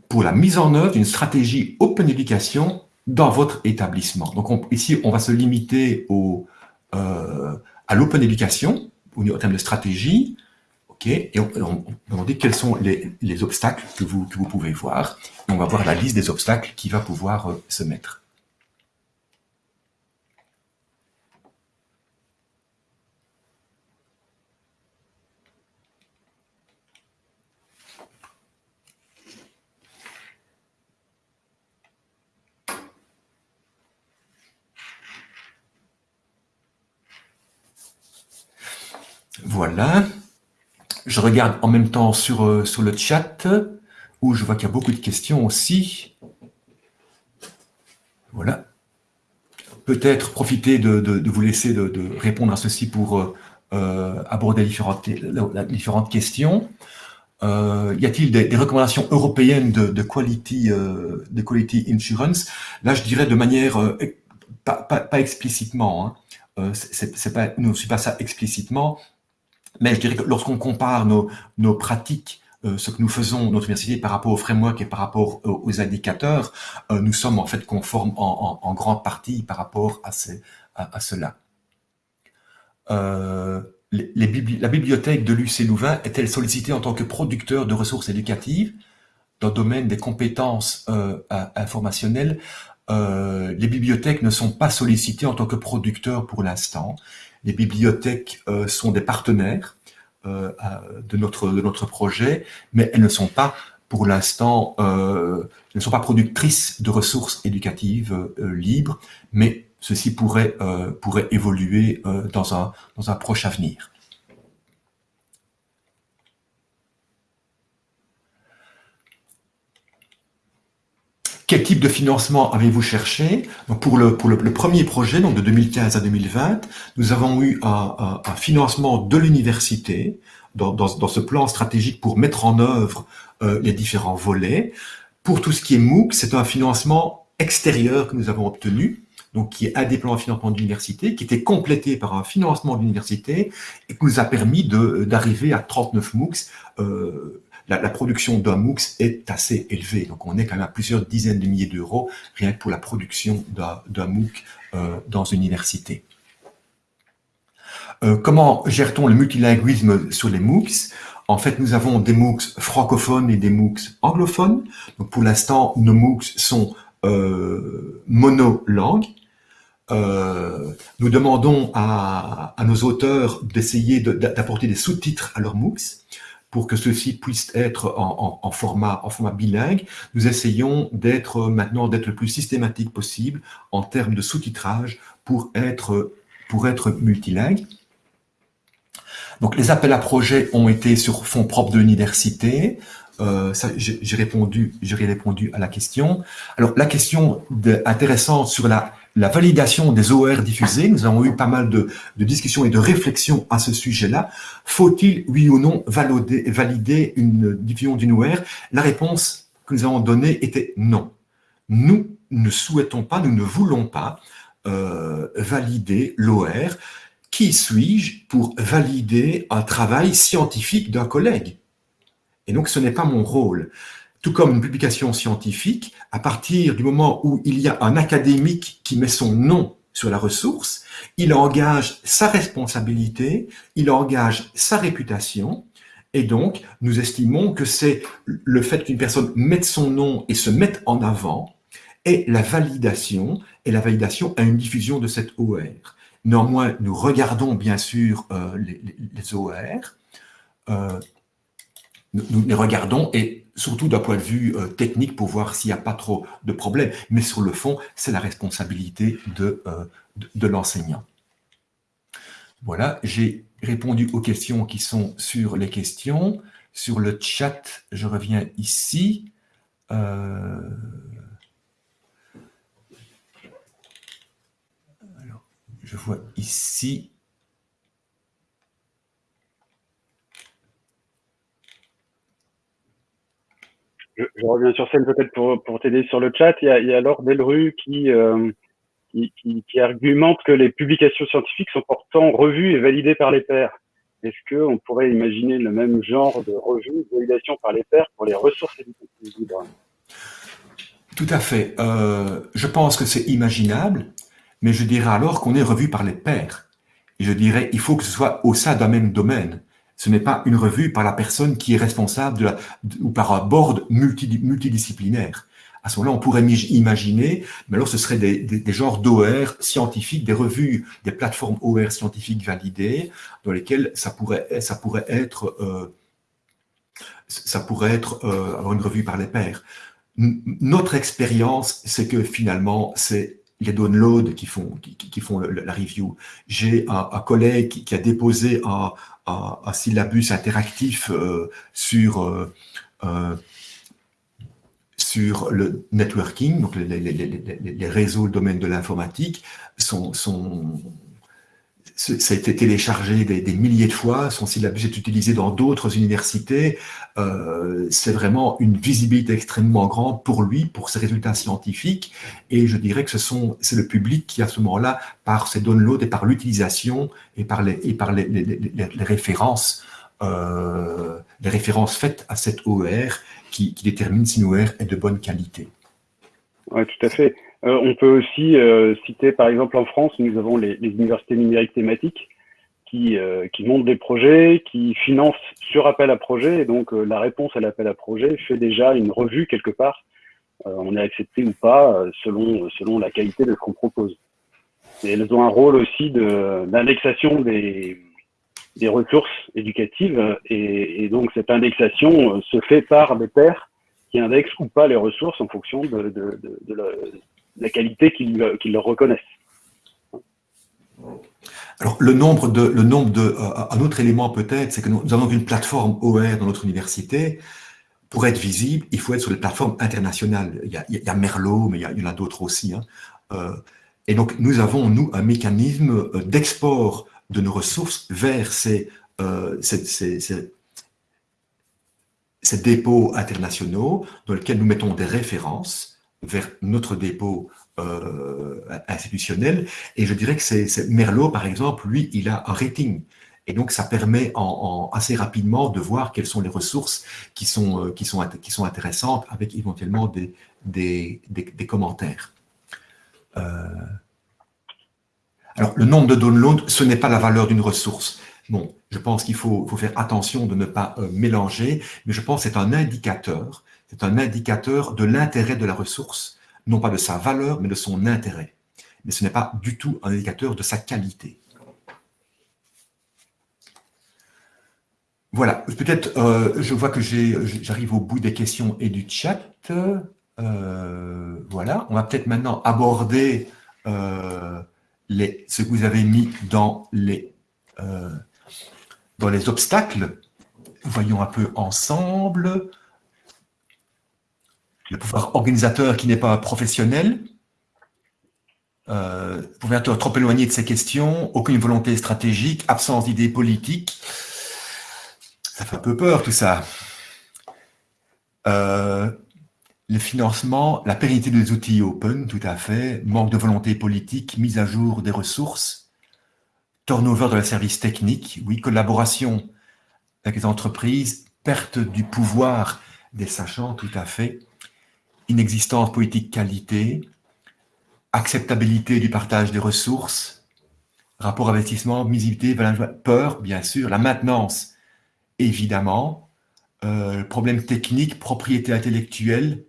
pour la mise en œuvre d'une stratégie Open Education dans votre établissement Donc ici, on va se limiter au, euh, à l'Open Education, au terme de stratégie, et on, on, dit quels sont les, obstacles que vous, que vous pouvez voir. on va voir la liste des obstacles qui va pouvoir euh, se mettre. Voilà. Je regarde en même temps sur, euh, sur le chat, où je vois qu'il y a beaucoup de questions aussi. Voilà. Peut-être profiter de, vous laisser de, répondre à ceci pour euh, euh, aborder différentes, différentes questions. y a-t-il des, recommandations européennes de, quality, insurance? Là, je dirais de manière pas, explicitement. Hein. c'est pas, ne suis pas ça expliciquement, mais je dirais que lorsqu'on compare nos, pratiques, euh, ce que nous faisons, notre université, par rapport au framework et par rapport aux, indicateurs, euh, nous sommes en fait conformes en, grande partie par rapport à, cela. Euh, la bibliothèque de l'UC Louvain est-elle sollicitée en tant que producteur de ressources éducatives dans le domaine des compétences informationnelles? Les bibliothèques ne sont pas sollicitées en tant que producteurs pour l'instant. Les bibliothèques euh, sont des partenaires euh, de, notre, de notre projet, mais elles ne sont pas pour l'instant, euh, ne sont pas productrices de ressources éducatives libres, mais ceci pourrait, pourrait évoluer dans, un, dans un proche avenir. Quel type de financement avez-vous cherché pour, le, premier projet, donc de 2015 à 2020, nous avons eu un, financement de l'université dans, ce plan stratégique pour mettre en œuvre euh, les différents volets. Pour tout ce qui est MOOC, c'est un financement extérieur que nous avons obtenu, donc qui est un des plans de financement d'université, qui était complété par un financement d'université et qui nous a permis d'arriver à 39 MOOCs euh, la, production d'un MOOC est assez élevée. Donc, on est quand même à plusieurs dizaines de milliers d'euros rien que pour la production d'un MOOC euh, dans une université. Euh, comment gère-t-on le multilinguisme sur les MOOCs? En fait, nous avons des MOOCs francophones et des MOOCs anglophones. Pour l'instant, nos MOOCs sont euh, monolangues. Nous demandons à, à nos auteurs d'essayer d'apporter des sous-titres à leurs MOOCs pour que ceux-ci puissent être en, format, en format bilingue, nous essayons d'être maintenant d'être le plus systématique possible en termes de sous-titrage pour être, pour être multilingue. Donc les appels à projets ont été sur fonds propres de l'université. Euh, j'ai répondu, répondu à la question. Alors la question intéressante sur la la validation des OR diffusés. Nous avons eu pas mal de, discussions et de réflexions à ce sujet-là. Faut-il, oui ou non, valider, une diffusion d'une OR La réponse que nous avons donnée était non. Nous ne souhaitons pas, nous ne voulons pas euh, valider l'OR. Qui suis-je pour valider un travail scientifique d'un collègue? Et donc, ce n'est pas mon rôle tout comme une publication scientifique, à partir du moment où il y a un académique qui met son nom sur la ressource, il engage sa responsabilité, il engage sa réputation, Et donc, nous estimons que c'est le fait qu'une personne mette son nom et se mette en avant et la validation, et la validation a une diffusion de cette OR. Néanmoins, nous regardons bien sûr euh, les, OR, euh, nous, les regardons et surtout d'un point de vue euh, technique pour voir s'il n'y a pas trop de problèmes. Mais sur le fond, c'est la responsabilité de, de l'enseignant. Voilà, j'ai répondu aux questions qui sont sur les questions. Sur le chat, je reviens ici. Euh, je vois ici. Je, reviens sur scène peut-être pour, t'aider sur le chat. Il y a, il y Laure Delru qui, euh, argumente que les publications scientifiques sont pourtant revues et validées par les pairs. Est-ce qu'on pourrait imaginer le même genre de revue, de validation par les pairs pour les ressources éducatives libres? Tout à fait. Euh, je pense que c'est imaginable, mais je dirais alors qu'on est revu par les pairs. Je dirais, il faut que ce soit au sein d'un même domaine. Ce n'est pas une revue par la personne qui est responsable de la, ou par un board multidisciplinaire à ce moment-là, on pourrait imaginer, mais alors ce serait des, des, genres d'OR scientifiques, des revues, des plateformes OR scientifiques validées, dans lesquelles ça pourrait, ça pourrait être, euh, ça pourrait être euh, une revue par les pairs. notre expérience, c'est que finalement, c'est les downloads qui font, qui, font la review. J'ai un, collègue qui, a déposé un, syllabus interactif euh, sur euh, euh sur le networking, donc les, réseaux, le domaine de l'informatique, sont, ça a été téléchargé des, milliers de fois, son syllabus est utilisé dans d'autres universités. Euh, c'est vraiment une visibilité extrêmement grande pour lui, pour ses résultats scientifiques. Et je dirais que ce sont, c'est le public qui, à ce moment-là, par ses downloads et par l'utilisation et par les, et par les, références, euh, les références faites à cette OER, qui, détermine si une OER est de bonne qualité. Oui, tout à fait. Euh, on peut aussi euh, citer, par exemple, en France, nous avons les, universités numériques thématiques qui, euh, qui, montent des projets, qui financent sur appel à projet. Et donc, la réponse à l'appel à projet fait déjà une revue quelque part. on est accepté ou pas selon, selon la qualité de ce qu'on propose. Et elles ont un rôle aussi d'indexation des, des ressources éducatives et, donc cette indexation euh, se fait par des pairs qui indexent ou pas les ressources en fonction de, la, qualité qu'ils leur reconnaissent. Alors le nombre de, le nombre de, euh, un autre élément peut-être, c'est que nous, avons une plateforme OR dans notre université. Pour être visible, il faut être sur les plateformes internationales. Il y a, Merlot, mais il y, en a d'autres aussi. Hein. Euh, et donc nous avons nous un mécanisme d'export de nos ressources vers ces, euh, ces, dépôts internationaux dans lesquels nous mettons des références vers notre dépôt euh, institutionnel. Et je dirais que c'est Merlot, par exemple, lui, il a un rating. Et donc, ça permet assez rapidement de voir quelles sont les ressources qui sont, euh, qui sont, qui sont intéressantes avec éventuellement des, des, des, commentaires. Alors, le nombre de downloads, ce n'est pas la valeur d'une ressource. Bon, je pense qu'il faut, faire attention de ne pas euh, mélanger, mais je pense que c'est un indicateur. C'est un indicateur de l'intérêt de la ressource, non pas de sa valeur, mais de son intérêt. Mais ce n'est pas du tout un indicateur de sa qualité. Voilà, peut-être, euh, je vois que j'arrive au bout des questions et du chat. Euh, voilà, on va peut-être maintenant aborder ce que vous avez mis dans les, euh, dans les obstacles. Voyons un peu ensemble. Le pouvoir organisateur qui n'est pas professionnel. Euh, pouvoir être trop éloigné de ces questions, aucune volonté stratégique, absence d'idées politiques. Ça fait un peu peur tout ça. Euh, le financement, la pérennité des outils open, tout à fait, manque de volonté politique, mise à jour des ressources, turnover de la service technique, oui, collaboration avec les entreprises, perte du pouvoir des sachants, tout à fait, inexistence politique qualité, acceptabilité du partage des ressources, rapport investissement, visibilité, peur, bien sûr, la maintenance évidemment, euh, problème technique, propriété intellectuelle,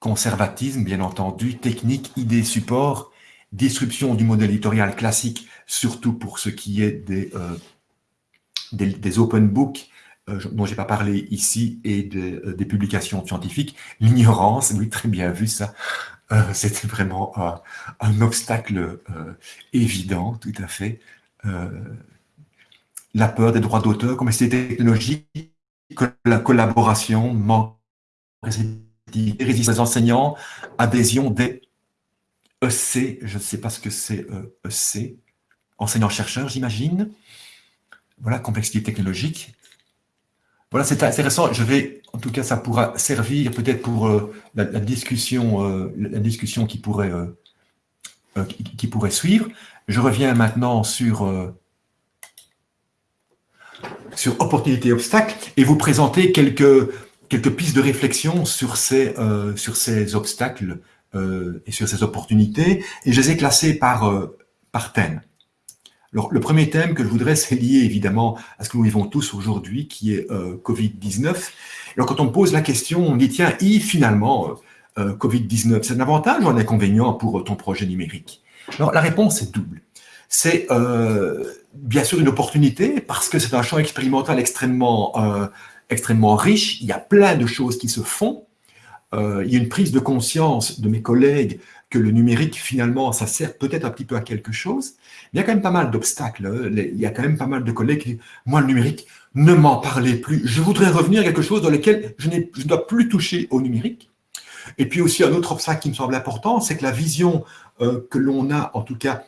conservatisme, bien entendu, technique, idée, support, disruption du modèle éditorial classique, surtout pour ce qui est des, euh, open books, dont j'ai pas parlé ici, et des publications scientifiques. L'ignorance, oui, très bien vu ça, c'était vraiment un obstacle évident, tout à fait. la peur des droits d'auteur, comme c'était technologique, la collaboration, manque résistance des enseignants, adhésion des EC, je ne sais pas ce que c'est EC, euh, enseignants-chercheurs, j'imagine. Voilà, complexité technologique. Voilà, c'est intéressant. Je vais, en tout cas, ça pourra servir peut-être pour euh, la, discussion, euh, la discussion qui pourrait, qui, pourrait suivre. Je reviens maintenant sur sur opportunité et obstacles et vous présenter quelques, quelques pistes de réflexion sur ces, euh, sur ces obstacles euh, et sur ces opportunités. Et je les ai classés par, euh, par thème. Le premier thème que je voudrais, c'est lié évidemment à ce que nous vivons tous aujourd'hui, qui est Covid-19. Alors, quand on pose la question, on dit, tiens, et finalement, Covid-19, c'est un avantage ou un inconvénient pour ton projet numérique? Alors, la réponse est double. C'est bien sûr une opportunité parce que c'est un champ expérimental extrêmement, euh, extrêmement riche. Il y a plein de choses qui se font. Euh, il y a une prise de conscience de mes collègues que le numérique, finalement, ça sert peut-être un petit peu à quelque chose. Il y a quand même pas mal d'obstacles. Hein. Il y a quand même pas mal de collègues qui disent « Moi, le numérique, ne m'en parlez plus. Je voudrais revenir à quelque chose dans lequel je, ne dois plus toucher au numérique. » Et puis aussi, un autre obstacle qui me semble important, c'est que la vision euh, que l'on a, en tout cas,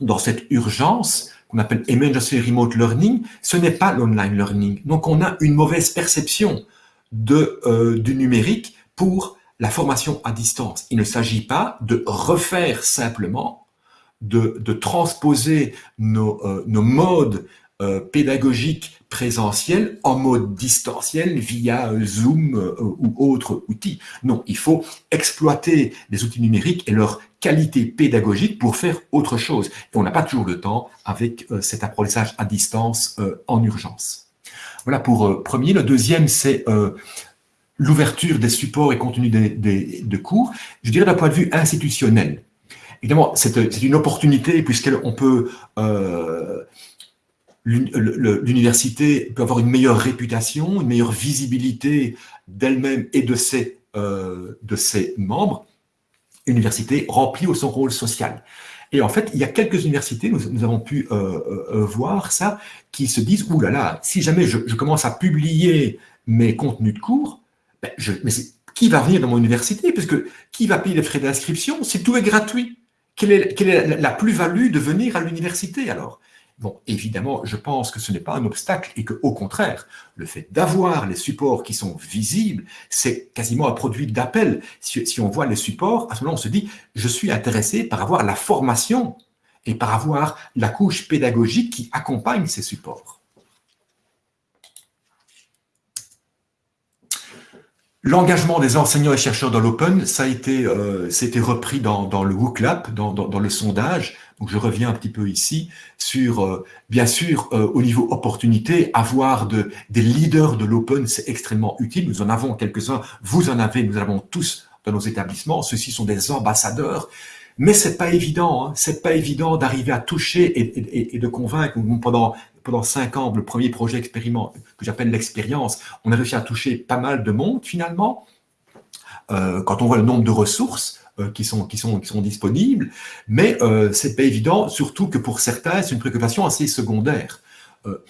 dans cette urgence, qu'on appelle Emergency Remote Learning, ce n'est pas l'online learning. Donc, on a une mauvaise perception euh, du numérique pour la formation à distance. Il ne s'agit pas de refaire simplement, de, transposer nos, euh, modes euh, pédagogiques présentiels en mode distanciel via Zoom ou autre outil. Non, il faut exploiter les outils numériques et leur qualité pédagogique pour faire autre chose. On n'a pas toujours le temps avec euh, cet apprentissage à distance euh, en urgence. Voilà pour euh, premier. Le deuxième, c'est l'ouverture des supports et contenus des, de cours, je dirais d'un point de vue institutionnel. Évidemment, c'est une opportunité puisqu'on peut... L'université peut avoir une meilleure réputation, une meilleure visibilité d'elle-même et de ses, de ses membres université remplit son rôle social. Et en fait, il y a quelques universités, nous, avons pu euh, euh, euh, voir ça, qui se disent, ouh là là, si jamais je, commence à publier mes contenus de cours, ben mais qui va venir dans mon université? Puisque qui va payer les frais d'inscription? Si tout est gratuit Quelle est, la plus-value de venir à l'université alors? Bon, évidemment, je pense que ce n'est pas un obstacle et que, au contraire, le fait d'avoir les supports qui sont visibles, c'est quasiment un produit d'appel. Si, on voit les supports, à ce moment on se dit, je suis intéressé par avoir la formation et par avoir la couche pédagogique qui accompagne ces supports. L'engagement des enseignants et chercheurs dans l'Open, ça a été, euh, repris dans, le WooClap, dans, dans, le sondage. Donc je reviens un petit peu ici sur, euh, bien sûr, euh, au niveau opportunité, avoir de, des leaders de l'Open, c'est extrêmement utile. Nous en avons quelques-uns, vous en avez, nous en avons tous dans nos établissements. Ceux-ci sont des ambassadeurs. Mais c'est pas évident, hein. c'est pas évident d'arriver à toucher et, et, et, de convaincre. Pendant pendant cinq ans, le premier projet expériment que j'appelle l'expérience, on a réussi à toucher pas mal de monde finalement. Euh, quand on voit le nombre de ressources euh, qui, sont, qui, sont, qui sont disponibles, mais euh, c'est pas évident, surtout que pour certains, c'est une préoccupation assez secondaire. Euh,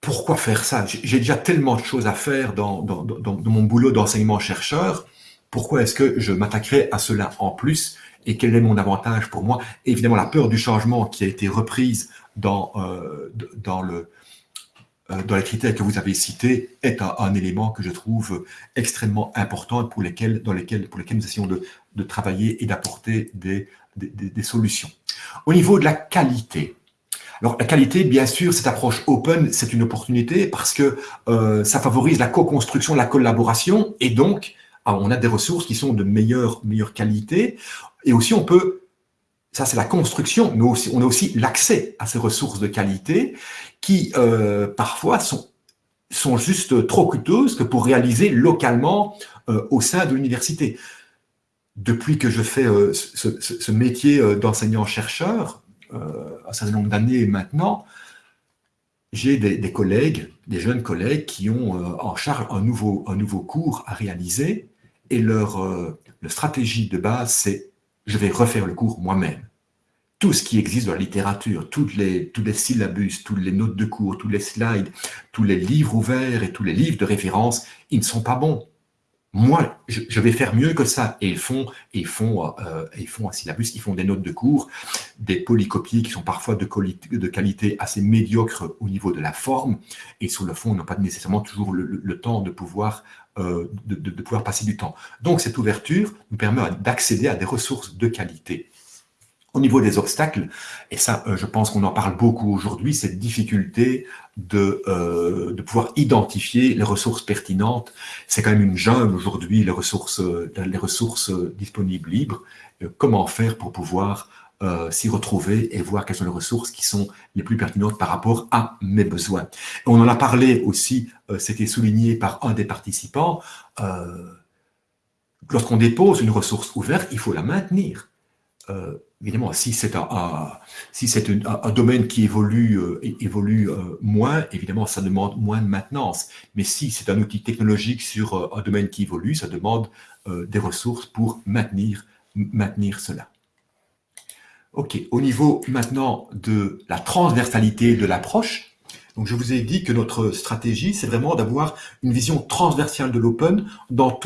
pourquoi faire ça? J'ai déjà tellement de choses à faire dans, dans, dans, mon boulot d'enseignement-chercheur, pourquoi est-ce que je m'attaquerais à cela en plus? Et quel est mon avantage pour moi? Évidemment, la peur du changement qui a été reprise dans, euh, dans, le, euh, dans les critères que vous avez cités est un, élément que je trouve extrêmement important pour lesquels, dans lesquels, pour lesquels nous essayons de, de travailler et d'apporter des, des, des, solutions. Au niveau de la qualité, alors la qualité, bien sûr, cette approche open, c'est une opportunité parce que euh, ça favorise la co-construction, la collaboration et donc ah, on a des ressources qui sont de meilleure, meilleure qualité. Et aussi, on peut, ça c'est la construction, mais aussi, on a aussi l'accès à ces ressources de qualité qui, euh, parfois, sont sont juste trop coûteuses que pour réaliser localement au sein de l'université. Depuis que je fais ce, métier d'enseignant-chercheur, un certain nombre d'années maintenant, j'ai des, collègues, des jeunes collègues qui ont en charge un nouveau, un nouveau cours à réaliser et leur stratégie de base, c'est je vais refaire le cours moi-même tout ce qui existe dans la littérature, les, tous les syllabus, toutes les notes de cours, tous les slides, tous les livres ouverts et tous les livres de référence, ils ne sont pas bons. Moi, je, vais faire mieux que ça. Et ils font, ils font, euh, ils font un syllabus, ils font des notes de cours, des polycopies qui sont parfois de, qualité assez médiocre au niveau de la forme. Et sur le fond, ils n'ont pas nécessairement toujours le, temps de pouvoir, euh, de, pouvoir passer du temps. Donc, cette ouverture nous permet d'accéder à des ressources de qualité. Au niveau des obstacles, et ça, euh, je pense qu'on en parle beaucoup aujourd'hui, cette difficulté de, euh, de pouvoir identifier les ressources pertinentes. C'est quand même une jungle aujourd'hui, les ressources, les ressources disponibles libres. comment faire pour pouvoir s'y retrouver et voir quelles sont les ressources qui sont les plus pertinentes par rapport à mes besoins. on en a parlé aussi, c'était souligné par un des participants, lorsqu'on dépose une ressource ouverte, il faut la maintenir évidemment, si c'est un, si un, domaine qui évolue, euh, évolue euh, moins, évidemment, ça demande moins de maintenance. Mais si c'est un outil technologique sur euh, un domaine qui évolue, ça demande des ressources pour maintenir, maintenir cela. OK, au niveau maintenant de la transversalité de l'approche, donc je vous ai dit que notre stratégie, c'est vraiment d'avoir une vision transversale de l'open dans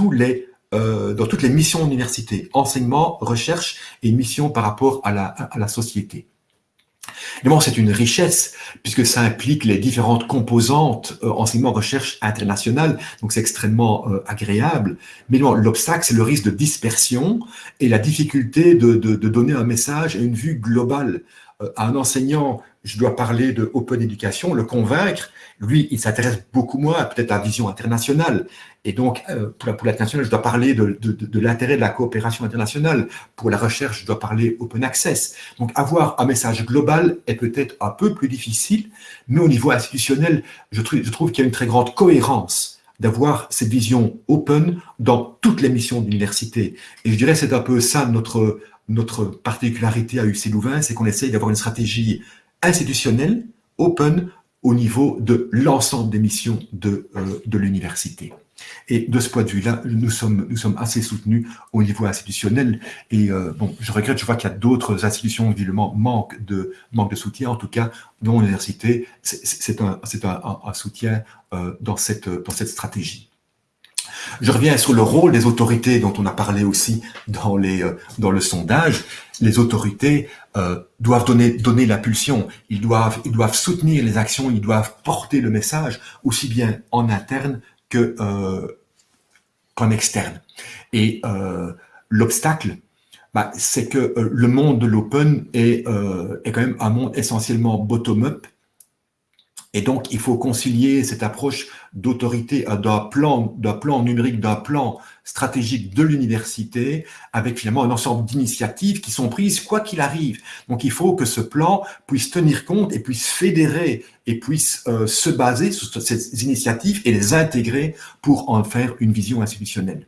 euh, dans toutes les missions d'université, enseignement, recherche et mission par rapport à la, à la société. Évidemment, c'est une richesse puisque ça implique les différentes composantes euh, enseignement, recherche internationale, donc c'est extrêmement euh, agréable. Mais l'obstacle, c'est le risque de dispersion et la difficulté de, de, de, donner un message et une vue globale. Euh, à un enseignant, je dois parler de open education, le convaincre, lui, il s'intéresse beaucoup moins peut-être à la vision internationale. Et donc, euh, pour, l'international, je dois parler de, de, de, l'intérêt de la coopération internationale. Pour la recherche, je dois parler open access. Donc, avoir un message global est peut-être un peu plus difficile, mais au niveau institutionnel, je, trouve, qu'il y a une très grande cohérence d'avoir cette vision open dans toutes les missions d'université. Et je dirais c'est un peu ça notre, notre particularité à UC Louvain, c'est qu'on essaye d'avoir une stratégie institutionnelle, open, au niveau de l'ensemble des missions de, euh, de l'université. Et de ce point de vue-là, nous sommes, nous sommes assez soutenus au niveau institutionnel. Et euh, je regrette, je vois qu'il y a d'autres institutions qui manquent de, soutien. En tout cas, dans l'université, c'est un, soutien euh, dans, cette, dans cette stratégie. Je reviens sur le rôle des autorités dont on a parlé aussi dans, les, euh, dans le sondage. Les autorités euh, doivent donner, donner l'impulsion, ils doivent, ils doivent soutenir les actions, ils doivent porter le message, aussi bien en interne euh, qu'en externe. Et euh, l'obstacle, bah, c'est que euh, le monde de l'open est, euh, est quand même un monde essentiellement bottom-up et donc, il faut concilier cette approche d'autorité euh, d'un plan, d'un plan numérique, d'un plan stratégique de l'université, avec finalement un ensemble d'initiatives qui sont prises quoi qu'il arrive. Donc, il faut que ce plan puisse tenir compte et puisse fédérer et puisse euh, se baser sur ces initiatives et les intégrer pour en faire une vision institutionnelle.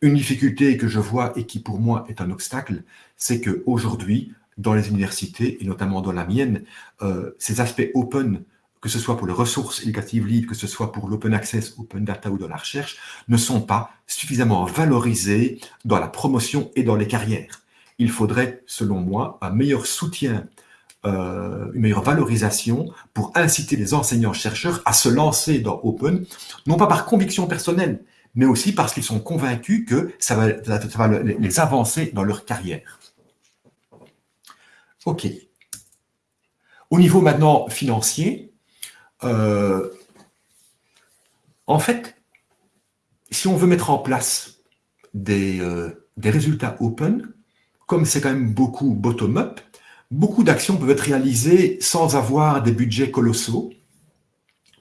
Une difficulté que je vois et qui pour moi est un obstacle, c'est que aujourd'hui, dans les universités et notamment dans la mienne, euh, ces aspects open que ce soit pour les ressources éducatives libres, que ce soit pour l'open access, open data ou dans la recherche, ne sont pas suffisamment valorisés dans la promotion et dans les carrières. Il faudrait, selon moi, un meilleur soutien, euh, une meilleure valorisation pour inciter les enseignants-chercheurs à se lancer dans Open, non pas par conviction personnelle, mais aussi parce qu'ils sont convaincus que ça va, ça va les avancer dans leur carrière. OK. Au niveau maintenant financier, euh, en fait, si on veut mettre en place des, euh, des résultats open, comme c'est quand même beaucoup bottom-up, beaucoup d'actions peuvent être réalisées sans avoir des budgets colossaux.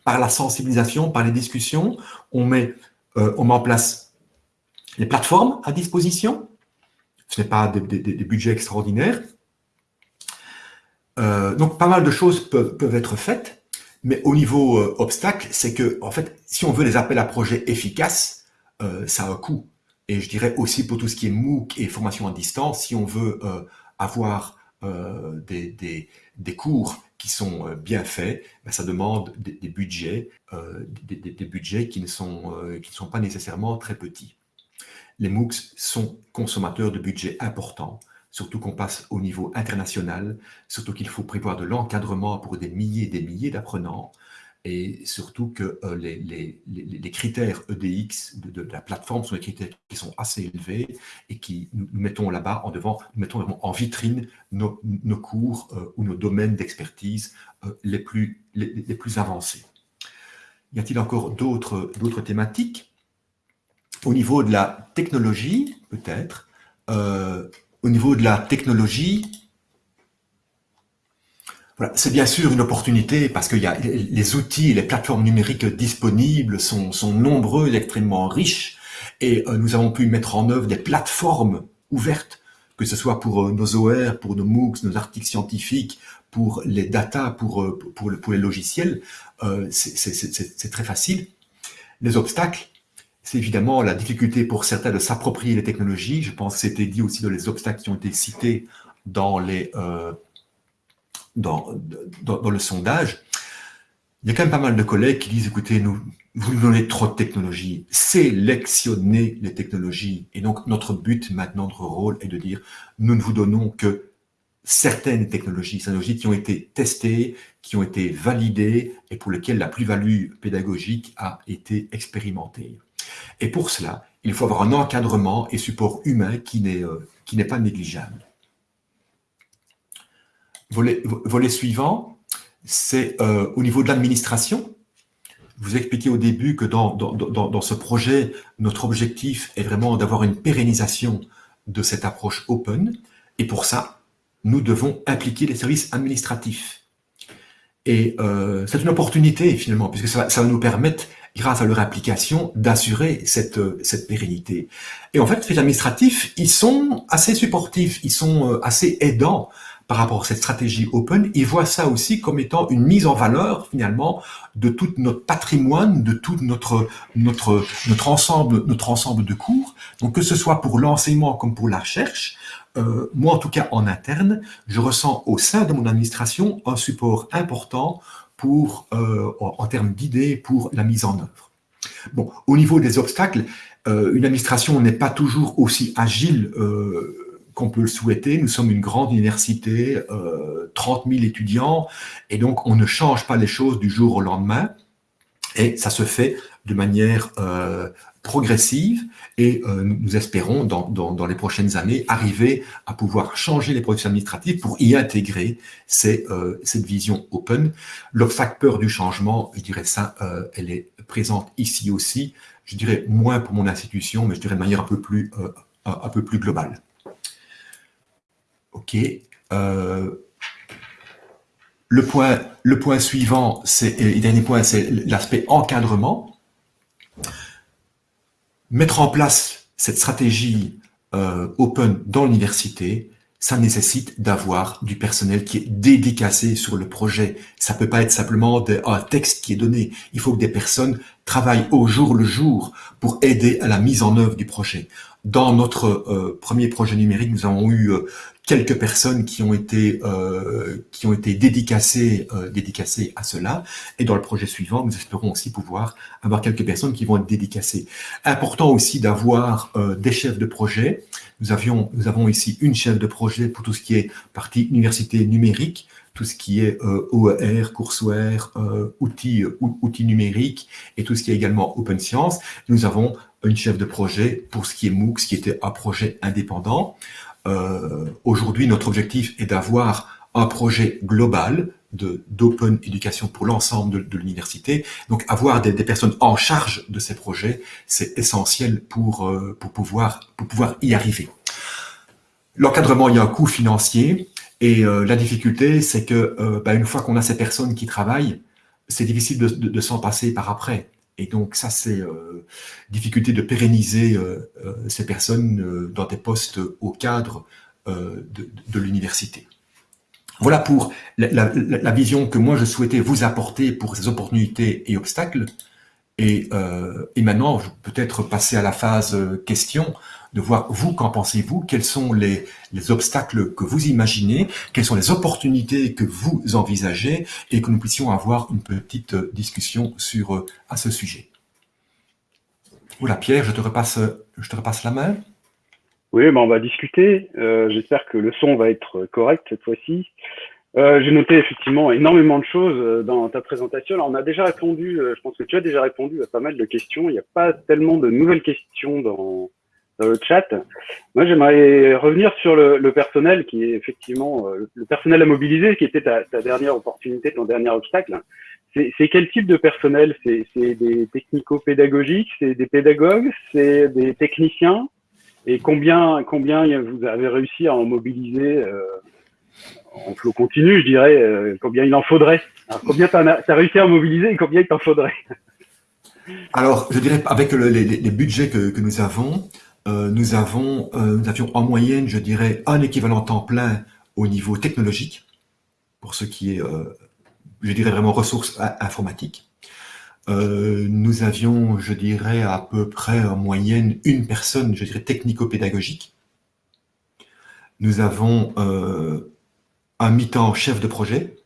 Par la sensibilisation, par les discussions, on met, euh, on met en place les plateformes à disposition. Ce n'est pas des, budgets extraordinaires. donc, pas mal de choses peuvent être faites. Mais au niveau obstacle, c'est que, en fait, si on veut des appels à projets efficaces, ça a un coût. Et je dirais aussi pour tout ce qui est MOOC et formation à distance, si on veut avoir des, des, des, cours qui sont bien faits, ben, ça demande des, des budgets, des, budgets qui ne, sont, qui ne sont pas nécessairement très petits. Les MOOCs sont consommateurs de budgets importants, surtout qu'on passe au niveau international, surtout qu'il faut prévoir de l'encadrement pour des milliers et des milliers d'apprenants, et surtout que euh, les, critères EDX de, la plateforme sont des critères qui sont assez élevés et qui nous, mettons là-bas en devant, nous mettons en vitrine nos, cours euh, ou nos domaines d'expertise euh, les, plus, avancés. Y a-t-il encore d'autres thématiques? Au niveau de la technologie, peut-être, au niveau de la technologie, c'est bien sûr une opportunité parce que y a les outils, les plateformes numériques disponibles sont, sont nombreux, extrêmement riches, et euh, nous avons pu mettre en œuvre des plateformes ouvertes, que ce soit pour euh, nos OR, pour nos MOOCs, nos articles scientifiques, pour les data, pour, pour, pour les logiciels, c'est très facile. Les obstacles, c'est évidemment la difficulté pour certains de s'approprier les technologies. Je pense que c'était dit aussi dans les obstacles qui ont été cités euh, dans, dans, le sondage. Il y a quand même pas mal de collègues qui disent, écoutez, nous, vous nous donnez trop de technologies, sélectionnez les technologies. Et donc, notre but maintenant, notre rôle est de dire, nous ne vous donnons que certaines technologies, technologies qui ont été testées, qui ont été validées et pour lesquelles la plus-value pédagogique a été expérimentée. Et pour cela, il faut avoir un encadrement et support humain qui n'est euh, pas négligeable. Volet, suivant, c'est euh, au niveau de l'administration. Vous expliquez au début que dans, dans, dans ce projet, notre objectif est vraiment d'avoir une pérennisation de cette approche open. Et pour ça, nous devons impliquer les services administratifs. Et euh, c'est une opportunité finalement, puisque ça, ça va nous permettre grâce à leur application, d'assurer cette, cette pérennité. Et en fait, les administratifs, ils sont assez supportifs, ils sont euh, assez aidants par rapport à cette stratégie open. Ils voient ça aussi comme étant une mise en valeur, finalement, de tout notre patrimoine, de tout notre, notre, notre, ensemble, notre ensemble de cours. Donc, que ce soit pour l'enseignement comme pour la recherche, euh, moi, en tout cas, en interne, je ressens au sein de mon administration un support important pour, euh, en termes d'idées pour la mise en œuvre. Bon, au niveau des obstacles, euh, une administration n'est pas toujours aussi agile qu'on peut le souhaiter. Nous sommes une grande université, 30 000 étudiants, et donc on ne change pas les choses du jour au lendemain. Et ça se fait de manière progressive et euh, nous espérons dans, dans, les prochaines années arriver à pouvoir changer les processus administratifs pour y intégrer euh, cette vision open. L'obstacle peur du changement, je dirais ça, euh, elle est présente ici aussi. Je dirais moins pour mon institution, mais je dirais de manière un peu plus, un peu plus globale. OK. le, point, le point suivant, le dernier point, c'est l'aspect encadrement mettre en place cette stratégie euh, open dans l'université, ça nécessite d'avoir du personnel qui est dédicacé sur le projet. Ça peut pas être simplement un texte qui est donné. Il faut que des personnes travaillent au jour le jour pour aider à la mise en œuvre du projet. Dans notre euh, premier projet numérique, nous avons eu euh, quelques personnes qui ont été euh, qui ont été dédicacées dédicacées à cela. Et dans le projet suivant nous espérons aussi pouvoir avoir quelques personnes qui vont être dédicacées. Important aussi d'avoir des chefs de projet. Nous avions nous avons ici une chef de projet pour tout ce qui est partie université numérique tout ce qui est euh, OER, courseware, euh, outils, outils numériques et tout ce qui est également Open Science. Nous avons une chef de projet pour ce qui est MOOC, ce qui était un projet indépendant. Euh, aujourd'hui, notre objectif est d'avoir un projet global d'open éducation pour l'ensemble de, l'université. Donc, avoir des, personnes en charge de ces projets, c'est essentiel pour, euh, pour, pouvoir, pour pouvoir y arriver. L'encadrement, il y a un coût financier et euh, la difficulté, c'est que bah, une fois qu'on a ces personnes qui travaillent, c'est difficile de, s'en passer par après. Et donc ça, c'est euh, difficulté de pérenniser euh, euh, ces personnes dans des postes au cadre de, l'université. Voilà pour la, vision que moi je souhaitais vous apporter pour ces opportunités et obstacles. Et, euh, et maintenant, peut-être passer à la phase euh, question, de voir vous, qu'en pensez-vous, quels sont les, les, obstacles que vous imaginez, quelles sont les opportunités que vous envisagez, et que nous puissions avoir une petite discussion sur euh, à ce sujet. Oula, Pierre, je te repasse, la main. Oui, ben on va discuter. Euh, J'espère que le son va être correct cette fois-ci. Euh, J'ai noté effectivement énormément de choses euh, dans ta présentation. On a déjà répondu, euh, je pense que tu as déjà répondu à pas mal de questions. Il n'y a pas tellement de nouvelles questions dans, dans le chat. Moi, j'aimerais revenir sur le, personnel qui est effectivement euh, le personnel à mobiliser, qui était ta, dernière opportunité, ton dernier obstacle. C'est quel type de personnel? C'est des technico-pédagogiques, c'est des pédagogues, c'est des techniciens? Et combien, combien vous avez réussi à en mobiliser euh, en flot continu, je dirais, euh, combien il en faudrait? Combien tu as, réussi à en mobiliser et combien il t'en faudrait? Alors, je dirais, avec le, les, budgets que, nous avons, nous, avons euh, nous avions en moyenne, je dirais, un équivalent temps plein au niveau technologique, pour ce qui est euh, je dirais vraiment ressources informatiques. Euh, nous avions, je dirais, à peu près en moyenne une personne, je dirais, technico-pédagogique. Nous avons euh, un mi-temps chef de projet.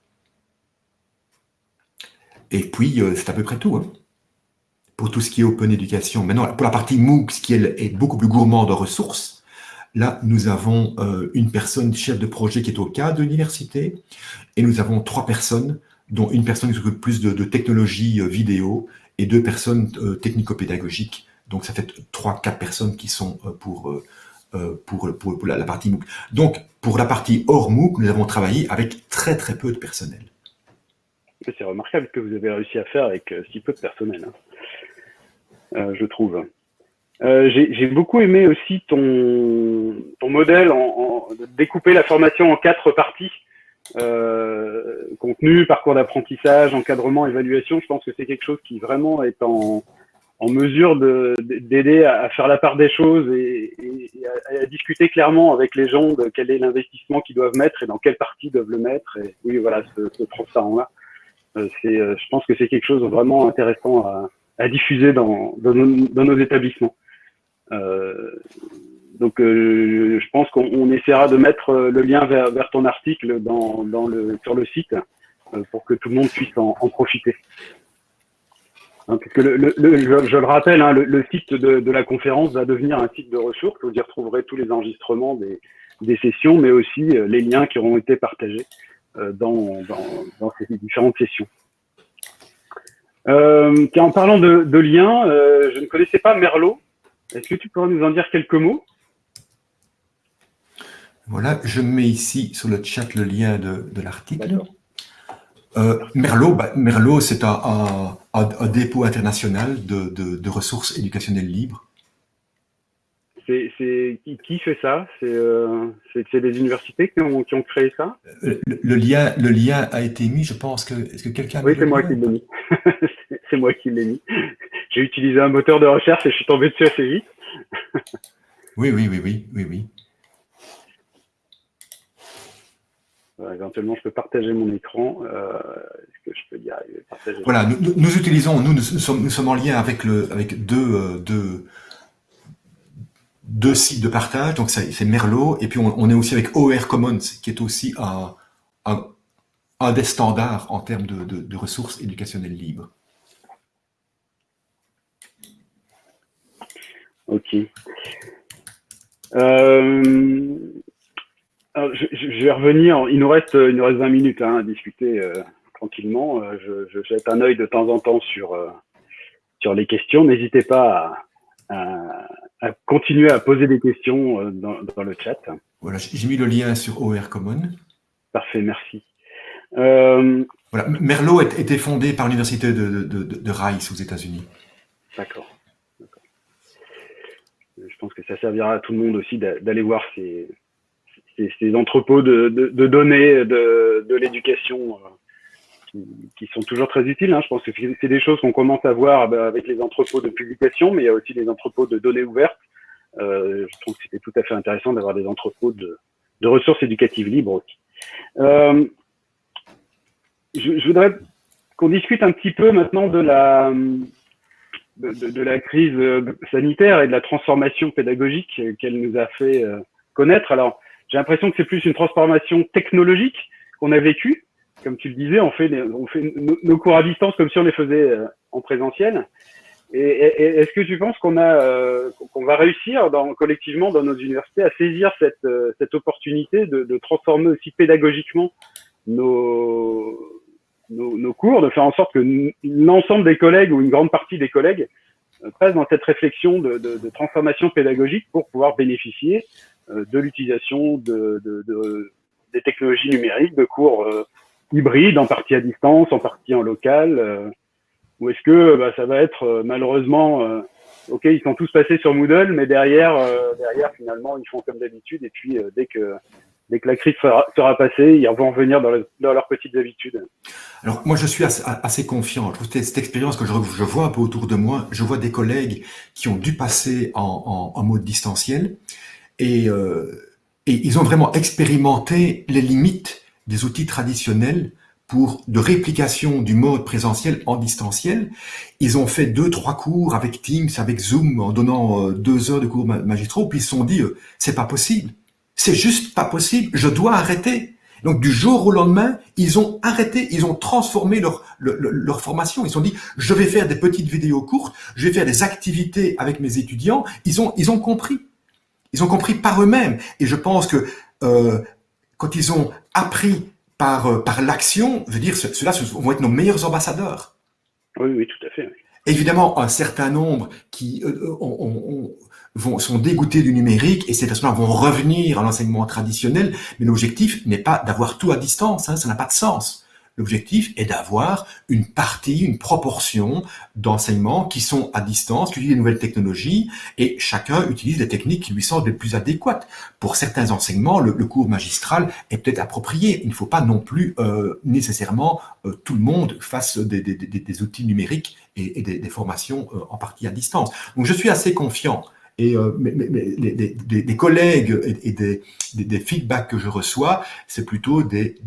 Et puis, euh, c'est à peu près tout. Hein. Pour tout ce qui est Open Education. Maintenant, pour la partie MOOC, ce qui est beaucoup plus gourmand de ressources, là, nous avons euh, une personne chef de projet qui est au cadre de l'université et nous avons trois personnes dont une personne qui s'occupe plus de, de, technologie euh, vidéo et deux personnes euh, technico-pédagogiques. Donc, ça fait trois, quatre personnes qui sont pour, pour, pour, la, partie MOOC. Donc, pour la partie hors MOOC, nous avons travaillé avec très, très peu de personnel. C'est remarquable que vous avez réussi à faire avec si peu de personnel, hein. Euh, je trouve. Euh, J'ai beaucoup aimé aussi ton, ton modèle en, en, découper la formation en quatre parties. Euh, contenu, parcours d'apprentissage, encadrement, évaluation, je pense que c'est quelque chose qui vraiment est en, en mesure d'aider à, à, faire la part des choses et, et, et à, discuter clairement avec les gens de quel est l'investissement qu'ils doivent mettre et dans quelle partie doivent le mettre. Et oui, voilà, ce, ce transparent-là, euh, euh, je pense que c'est quelque chose de vraiment intéressant à, à diffuser dans, nos, établissements. Euh, donc, euh, je pense qu'on essaiera de mettre euh, le lien vers, ton article sur le site pour que tout le monde puisse en, profiter. Hein, je, le rappelle, hein, le, site de, la conférence va devenir un site de ressources. Vous y retrouverez tous les enregistrements des, sessions, mais aussi les liens qui auront été partagés dans ces différentes sessions. Euh, en parlant de, de liens, euh, je ne connaissais pas Merlot. Est-ce que tu pourrais nous en dire quelques mots? Voilà, je mets ici sur le chat le lien de, de l'article. Euh, Merlot, bah, Merlot c'est un, un, un, dépôt international de, ressources éducationnelles libres. C'est qui, fait ça? C'est euh, des universités qui ont, qui ont créé ça? Euh, le, le, lien, le lien a été mis, je pense que est-ce que quelqu'un Oui, c'est moi qui l'ai mis. <laughs> c'est moi qui l'ai mis. J'ai utilisé un moteur de recherche et je suis tombé dessus assez vite. <laughs> oui, oui, oui, oui, oui, oui. Euh, éventuellement, je peux partager mon écran. Euh, Est-ce que je peux y arriver? Partager Voilà, nous, nous, utilisons, nous, nous, sommes, nous sommes en lien avec, le, avec deux, deux, deux sites de partage. Donc, c'est Merlot. Et puis, on, est aussi avec OR Commons, qui est aussi un, des standards en termes de, ressources éducationnelles libres. Ok. Euh, je, vais revenir. Il nous reste, il nous reste 20 minutes hein, à discuter euh, tranquillement. Euh, je, je, jette un œil de temps en temps sur sur les questions. N'hésitez pas à, à, à, continuer à poser des questions euh, dans, dans le chat. Voilà, j'ai mis le lien sur OR Common. Parfait, merci. Euh, voilà, Merlot a été fondé par l'université de, de, de, de, Rice aux États-Unis. D'accord. Je pense que ça servira à tout le monde aussi d'aller voir ces, ces, ces entrepôts de, données de, de l'éducation euh, qui, sont toujours très utiles. Hein. Je pense que c'est des choses qu'on commence à voir bah, avec les entrepôts de publication, mais il y a aussi les entrepôts de données ouvertes. Euh, je trouve que c'était tout à fait intéressant d'avoir des entrepôts de, ressources éducatives libres. Euh, je, voudrais qu'on discute un petit peu maintenant de la, de, la crise sanitaire et de la transformation pédagogique qu'elle nous a fait connaître. Alors, j'ai l'impression que c'est plus une transformation technologique qu'on a vécue. Comme tu le disais, on fait, nos, cours à distance comme si on les faisait en présentiel. Et, est-ce que tu penses qu'on a, euh, qu'on va réussir collectivement dans nos universités à saisir cette, euh, opportunité de, transformer aussi pédagogiquement nos, nos, cours, de faire en sorte que l'ensemble des collègues ou une grande partie des collègues euh, passent dans cette réflexion de, de, de, transformation pédagogique pour pouvoir bénéficier de l'utilisation de, des technologies numériques, de cours hybrides, en partie à distance, en partie en local ou est-ce que bah, ça va être euh, malheureusement, euh, ok, ils sont tous passés sur Moodle, mais derrière, euh, derrière finalement, ils font comme d'habitude. Et puis dès que dès que la crise sera, passée, ils vont revenir dans, leurs petites habitudes. Alors moi, je suis assez, confiant. Cette expérience que je, vois un peu autour de moi, je vois des collègues qui ont dû passer en, mode distanciel et ils ont vraiment expérimenté les limites des outils traditionnels pour de réplication du mode présentiel en distanciel. Ils ont fait deux, trois cours avec Teams, avec Zoom, en donnant euh, deux heures de cours magistraux, puis ils se sont dit, euh, c'est pas possible. C'est juste pas possible. Je dois arrêter. Donc du jour au lendemain, ils ont arrêté, ils ont transformé leur, leur, formation. Ils se sont dit, je vais faire des petites vidéos courtes, je vais faire des activités avec mes étudiants. Ils ont, ils ont compris. Ils ont compris par eux-mêmes. Et je pense que euh, quand ils ont appris par, euh, par l'action, veut dire ceux-là vont être nos meilleurs ambassadeurs. Oui, oui, tout à fait. Évidemment, un certain nombre qui euh, euh, vont, sont dégoûtés du numérique et ces personnes-là vont revenir à l'enseignement traditionnel, mais l'objectif n'est pas d'avoir tout à distance, hein, ça n'a pas de sens. L'objectif est d'avoir une partie, une proportion d'enseignements qui sont à distance, qui utilisent les nouvelles technologies, et chacun utilise les techniques qui lui semblent les plus adéquates. Pour certains enseignements, le, cours magistral est peut-être approprié. Il ne faut pas non plus euh, nécessairement euh, tout le monde fasse des, outils numériques et, des, formations euh, en partie à distance. Donc je suis assez confiant et euh, des, collègues et, des, feedbacks que je reçois, c'est plutôt des,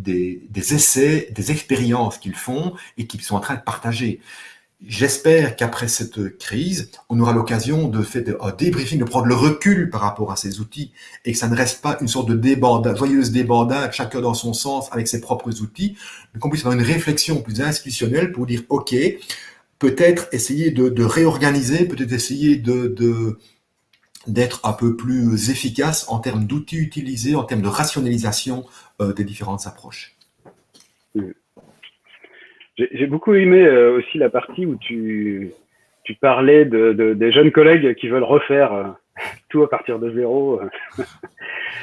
essais, des expériences qu'ils font et qu'ils sont en train de partager. J'espère qu'après cette crise, on aura l'occasion de faire un débriefing, de prendre le recul par rapport à ces outils et que ça ne reste pas une sorte de débandade, joyeuse débandade, chacun dans son sens avec ses propres outils, mais qu'on puisse avoir une réflexion plus institutionnelle pour dire, OK, peut-être essayer de, réorganiser, peut-être essayer de d'être un peu plus efficace en termes d'outils utilisés, en termes de rationalisation euh, des différentes approches. J'ai beaucoup aimé euh, aussi la partie où tu, parlais de, de, des jeunes collègues qui veulent refaire euh, <laughs> tout à partir de zéro. <laughs>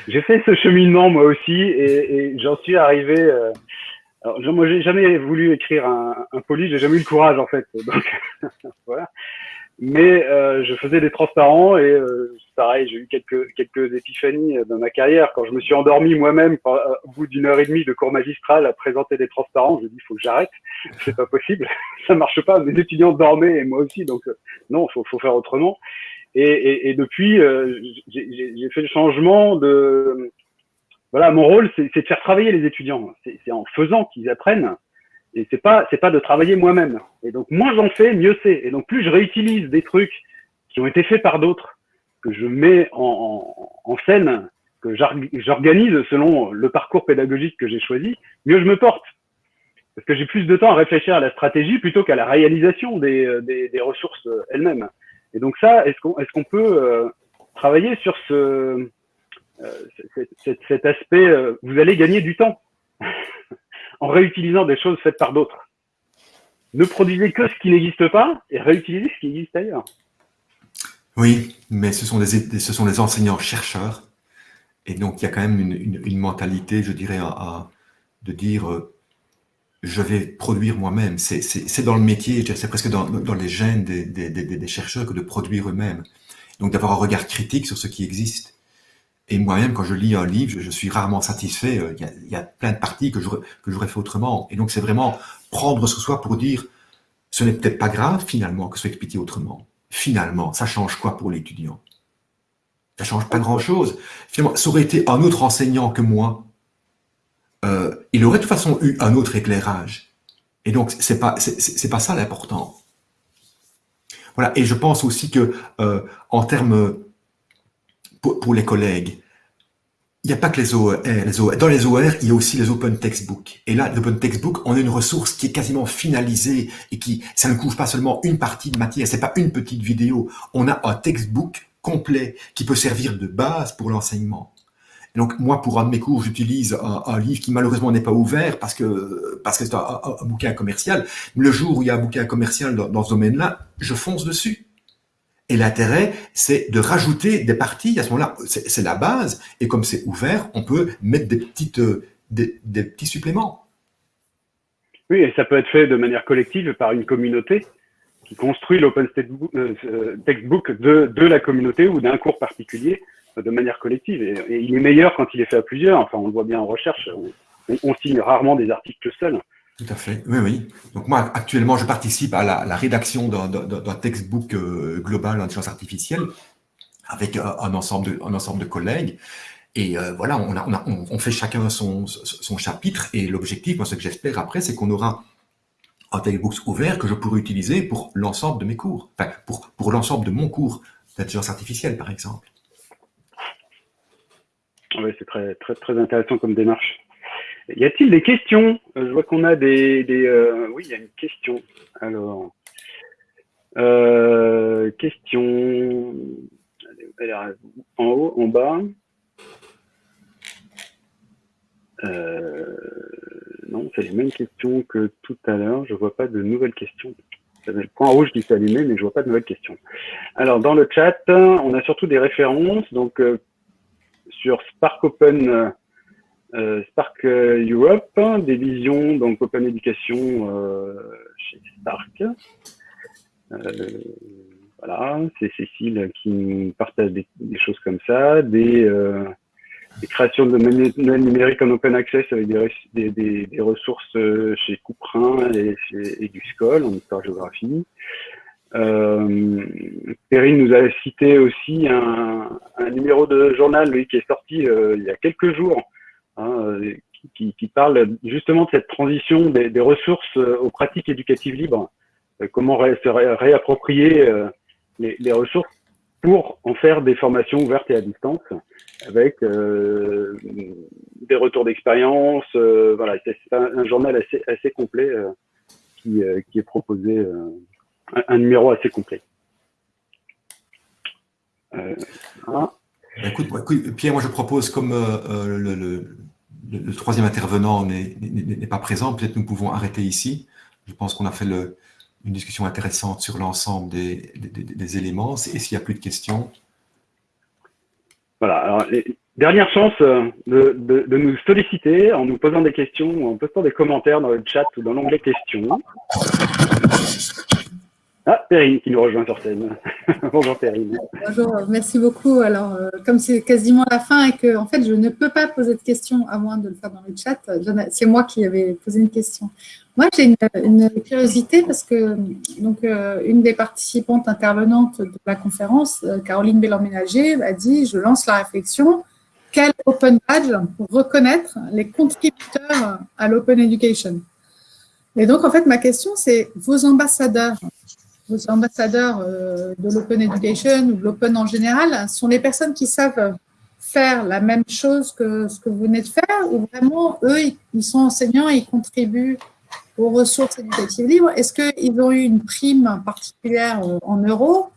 j'ai fait ce cheminement moi aussi et, j'en suis arrivé. alors, moi, j'ai jamais voulu écrire un, un poly, j'ai jamais eu le courage en fait. Donc, <laughs> voilà mais euh, je faisais des transparents et euh, pareil, j'ai eu quelques quelques épiphanies euh, dans ma carrière quand je me suis endormi moi-même euh, au bout d'une heure et demie de cours magistral à présenter des transparents. Je me il faut que j'arrête, c'est pas possible, <laughs> ça marche pas. Mes étudiants dormaient et moi aussi, donc non, faut faut faire autrement. Et, et, et depuis, j'ai fait le changement de voilà, mon rôle, c'est de faire travailler les étudiants. C'est en faisant qu'ils apprennent et c'est pas c'est pas de travailler moi-même. Et donc moins j'en fais, mieux c'est. Et donc plus je réutilise des trucs qui ont été faits par d'autres, que je mets en, scène, que j'organise selon le parcours pédagogique que j'ai choisi, mieux je me porte. Parce que j'ai plus de temps à réfléchir à la stratégie plutôt qu'à la réalisation des, ressources elles-mêmes. Et donc ça, est-ce qu'on peut euh, travailler sur ce euh, cet, cet, aspect euh, Vous allez gagner du temps en réutilisant des choses faites par d'autres. Ne produisez que ce qui n'existe pas et réutilisez ce qui existe ailleurs. Oui, mais ce sont des, enseignants-chercheurs. Et donc, il y a quand même une, mentalité, je dirais, à, de dire euh, je vais produire moi-même. C'est dans le métier, c'est presque dans, les gènes des, chercheurs que de produire eux-mêmes. Donc, d'avoir un regard critique sur ce qui existe. Et moi-même, quand je lis un livre, je, suis rarement satisfait. Euh, il y, a, plein de parties que j'aurais fait autrement. Et donc, c'est vraiment prendre ce soi pour dire, ce n'est peut-être pas grave finalement que ce soit expliqué autrement. Finalement, ça change quoi pour l'étudiant? Ça change pas grand-chose. Finalement, ça aurait été un autre enseignant que moi. euh, il aurait de toute façon eu un autre éclairage. Et donc, c'est pas, pas ça l'important. Voilà. Et je pense aussi que, euh, en termes, pour, les collègues, il n'y a pas que les OER, les Dans les OER, il y a aussi les Open Textbook. Et là, l'Open Textbook, on a une ressource qui est quasiment finalisée et qui, ça ne couvre pas seulement une partie de matière, c'est pas une petite vidéo. On a un textbook complet qui peut servir de base pour l'enseignement. Donc moi, pour un de mes cours, j'utilise un, livre qui malheureusement n'est pas ouvert parce que parce que c'est un, bouquin commercial. Le jour où il y a un bouquin commercial dans ce domaine-là, je fonce dessus. Et l'intérêt, c'est de rajouter des parties. À ce moment-là, c'est la base. Et comme c'est ouvert, on peut mettre des petites euh, des, petits suppléments. Oui, et ça peut être fait de manière collective par une communauté qui construit l'open euh, textbook de, de la communauté ou d'un cours particulier de manière collective. Et, il est meilleur quand il est fait à plusieurs. Enfin, on le voit bien en recherche. On, signe rarement des articles seuls. Tout à fait. Oui, oui. Donc moi, actuellement, je participe à la, rédaction d'un textbook euh, global en intelligence artificielle avec euh, un ensemble de, un ensemble de collègues. Et euh, voilà, on, a, on, fait chacun son, son chapitre. Et l'objectif, moi, ce que j'espère après, c'est qu'on aura un textbook ouvert que je pourrai utiliser pour l'ensemble de mes cours. Enfin, pour, pour l'ensemble de mon cours d'intelligence artificielle, par exemple. Oui, c'est très, très, très intéressant comme démarche. Y a-t-il des questions euh, Je vois qu'on a des... euh, Oui, il y a une question. Alors, euh, question... En haut, en bas euh, Non, c'est les mêmes questions que tout à l'heure. Je vois pas de nouvelles questions. Le point rouge qui s'est allumé, mais je vois pas de nouvelles questions. Alors, dans le chat, on a surtout des références. Donc, euh, sur Spark Open euh, Spark euh, Europe, des visions Open Education chez Spark. voilà, c'est Cécile qui nous partage des, choses comme ça, des, créations de manuels numériques en open access avec des, ressources chez Couperin et, du SCOL en histoire-géographie. Euh, Perrine nous a cité aussi un, numéro de journal qui est sorti euh, il y a quelques jours, hein, qui, qui, parle justement de cette transition des, des ressources euh, aux pratiques éducatives libres. Euh, comment se réapproprier les, les, ressources pour en faire des formations ouvertes et à distance, avec des retours d'expérience. voilà, c'est un, un, journal assez, assez complet qui, qui, est proposé un, numéro assez complet. Euh, écoute, Pierre, moi je propose, comme euh, euh, le, troisième intervenant n'est pas présent, peut-être nous pouvons arrêter ici. Je pense qu'on a fait une discussion intéressante sur l'ensemble des, éléments. Et s'il n'y a plus de questions Voilà. Alors, dernière chance de, de, nous solliciter en nous posant des questions, en postant des commentaires dans le chat ou dans l'onglet questions. Ah, Perrine qui nous rejoint sur scène. <laughs> Bonjour Perrine. Bonjour, merci beaucoup. Alors, euh, comme c'est quasiment la fin et que en fait, je ne peux pas poser de questions à moins de le faire dans le chat, c'est moi qui avais posé une question. Moi, j'ai une, curiosité parce que donc, euh, une des participantes intervenantes de la conférence, euh, Caroline Bélan-Ménager, a dit « Je lance la réflexion. Quel open badge pour reconnaître les contributeurs à l'open education ?» Et donc, en fait, ma question, c'est vos ambassadeurs ambassadeurs euh, de l'open education ou de l'open en général sont les personnes qui savent faire la même chose que ce que vous venez de faire ou vraiment, eux, ils sont enseignants et ils contribuent aux ressources éducatives libres. Est-ce qu'ils ont eu une prime particulière euh, en euros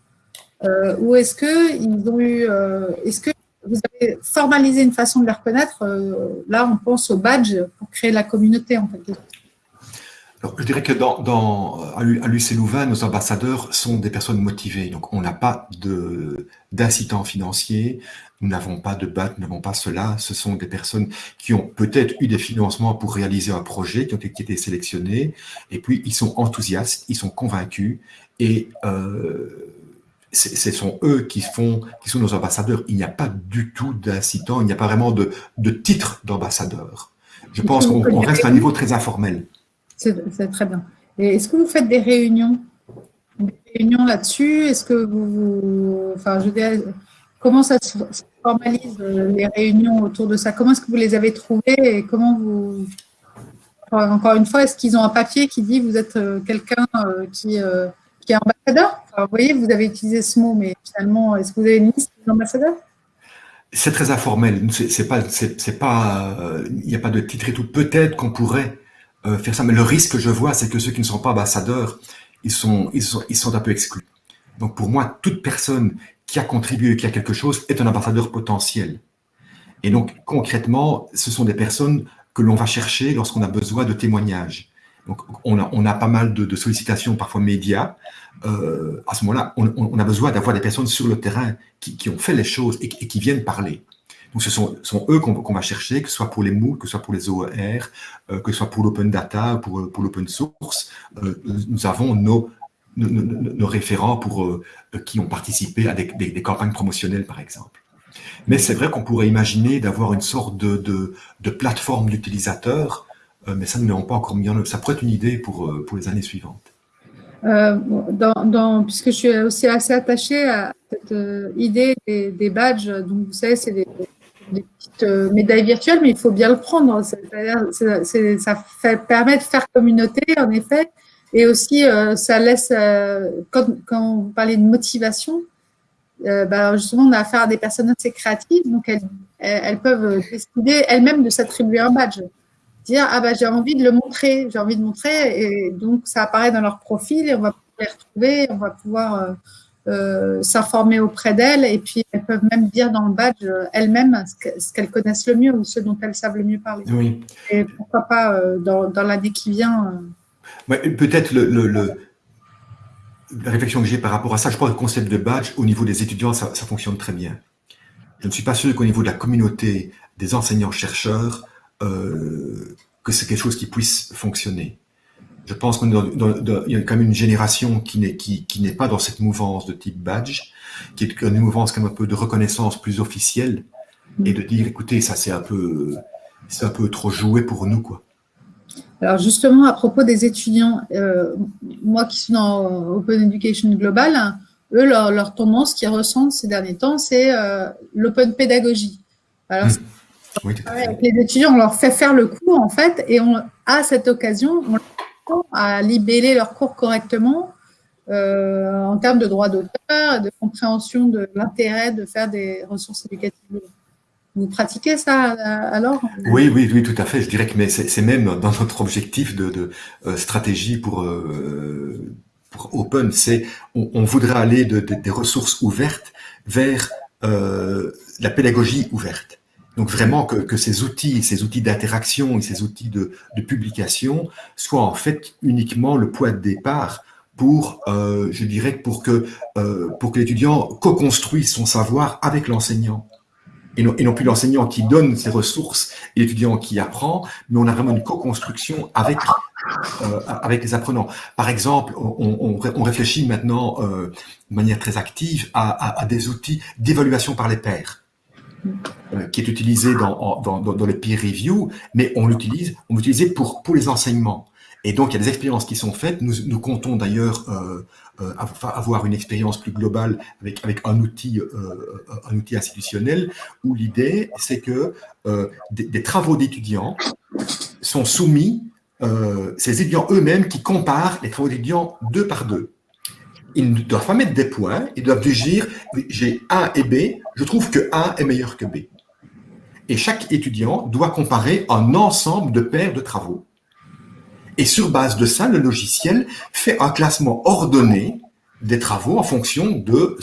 euh, ou est-ce qu'ils ont eu, est-ce que vous avez formalisé une façon de les reconnaître Là, on pense au badge pour créer la communauté, en fait je dirais que dans, dans, à l'UC Louvain, nos ambassadeurs sont des personnes motivées. Donc, on n'a pas d'incitant financier, nous n'avons pas de BAT, nous n'avons pas cela. Ce sont des personnes qui ont peut-être eu des financements pour réaliser un projet, qui ont été sélectionnés, et puis ils sont enthousiastes, ils sont convaincus, et euh, ce sont eux qui, font, qui sont nos ambassadeurs. Il n'y a pas du tout d'incitant, il n'y a pas vraiment de, de titre d'ambassadeur. Je pense qu'on reste à un niveau très informel. C'est très bien. Est-ce que vous faites des réunions? Des réunions là-dessus? Est-ce que vous, Enfin, je comment ça se, formalise les réunions autour de ça? Comment est-ce que vous les avez trouvées et comment vous... Encore une fois, est-ce qu'ils ont un papier qui dit vous êtes quelqu'un qui, qui est ambassadeur? Vous voyez, vous avez utilisé ce mot, mais finalement, est-ce que vous avez une liste d'ambassadeurs c'est très informel. C'est pas, c'est pas, il n'y a pas de titre et tout. Peut-être qu'on pourrait faire ça, mais le risque que je vois, c'est que ceux qui ne sont pas ambassadeurs, ils sont, ils sont, ils sont un peu exclus. Donc pour moi, toute personne qui a contribué, qui a quelque chose, est un ambassadeur potentiel. Et donc concrètement, ce sont des personnes que l'on va chercher lorsqu'on a besoin de témoignages. Donc on a, on a pas mal de, de sollicitations, parfois médias. Euh, à ce moment-là, on, a besoin d'avoir des personnes sur le terrain qui, qui ont fait les choses et, qui viennent parler. Donc ce sont, eux qu'on va chercher, que ce soit pour les MOOC, que ce soit pour les OER, euh, que ce soit pour l'open data, pour, pour l'open source. Euh, nous avons nos, référents pour, euh, qui ont participé à des, campagnes promotionnelles, par exemple. Mais c'est vrai qu'on pourrait imaginer d'avoir une sorte de, plateforme d'utilisateurs, euh, mais ça, nous n'avons pas encore mis en œuvre. Ça pourrait être une idée pour, euh, les années suivantes. Euh, puisque je suis aussi assez attachée à cette idée des, des, badges, donc vous savez, c'est des, des, petites médailles virtuelles, mais il faut bien le prendre. ça fait, permet de faire communauté, en effet, et aussi, euh, ça laisse, euh, quand, quand, vous parlez de motivation, euh, bah, justement, on a affaire à des personnes assez créatives, donc elles, elles peuvent décider elles-mêmes de s'attribuer un badge. Dire, ah bah, j'ai envie de le montrer, j'ai envie de montrer, et donc ça apparaît dans leur profil, et on va pouvoir les retrouver, on va pouvoir euh, s'informer auprès d'elles, et puis elles peuvent même dire dans le badge elles-mêmes ce qu'elles connaissent le mieux, ou ce dont elles savent le mieux parler. Oui. Et pourquoi pas, dans, dans l'année qui vient, Peut-être le, le, le, la réflexion que j'ai par rapport à ça, je pense que le concept de badge, au niveau des étudiants, ça, ça fonctionne très bien. Je ne suis pas sûr qu'au niveau de la communauté des enseignants-chercheurs, euh, que c'est quelque chose qui puisse fonctionner. Je pense qu'il y a quand même une génération qui n'est qui, qui pas dans cette mouvance de type badge, qui est une mouvance comme un peu de reconnaissance plus officielle, et de dire, écoutez, ça c'est un peu, c'est un peu trop joué pour nous, quoi. Alors justement, à propos des étudiants, euh, moi qui suis dans Open Education Global, eux, leur, leur tendance qu'ils ressentent ces derniers temps, c'est euh, l'open pédagogie. Alors, mmh. oui, avec les étudiants, on leur fait faire le cours, en fait, et on, à cette occasion, on à libeller leur cours correctement euh, en termes de droit d'auteur, de compréhension de l'intérêt de faire des ressources éducatives. Vous pratiquez ça euh, alors? Oui, oui, oui, tout à fait. Je dirais que c'est même dans notre objectif de, euh, stratégie pour, Open, c'est on, voudrait aller de, de, des ressources ouvertes vers la pédagogie ouverte. Donc vraiment que, ces outils, ces outils d'interaction et ces outils de, publication soient en fait uniquement le point de départ pour, euh, je dirais, pour que euh, que l'étudiant co-construise son savoir avec l'enseignant et non, plus l'enseignant qui donne ses ressources et l'étudiant qui apprend, mais on a vraiment une co-construction avec euh, avec les apprenants. Par exemple, on, réfléchit maintenant de manière très active à des outils d'évaluation par les pairs, euh, qui est utilisé dans, dans, les peer review, mais on l'utilise, on pour pour les enseignements. Et donc, il y a des expériences qui sont faites. Nous, nous comptons d'ailleurs euh, euh, avoir une expérience plus globale avec, avec un, outil, un outil institutionnel où l'idée, c'est que des, des, travaux d'étudiants sont soumis, ces étudiants eux-mêmes qui comparent les travaux d'étudiants deux par deux. Ils ne doivent pas mettre des points, ils doivent dire j'ai A et B, je trouve que A est meilleur que B. Et chaque étudiant doit comparer un ensemble de paires de travaux. Et sur base de ça, le logiciel fait un classement ordonné des travaux en fonction de,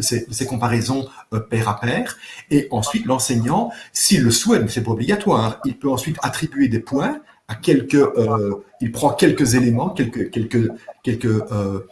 ces, ces, comparaisons euh, pair à pair. Et ensuite, l'enseignant, s'il le souhaite, mais c'est pas obligatoire, il peut ensuite attribuer des points à quelques, euh, il prend quelques éléments, quelques, quelques, quelques euh,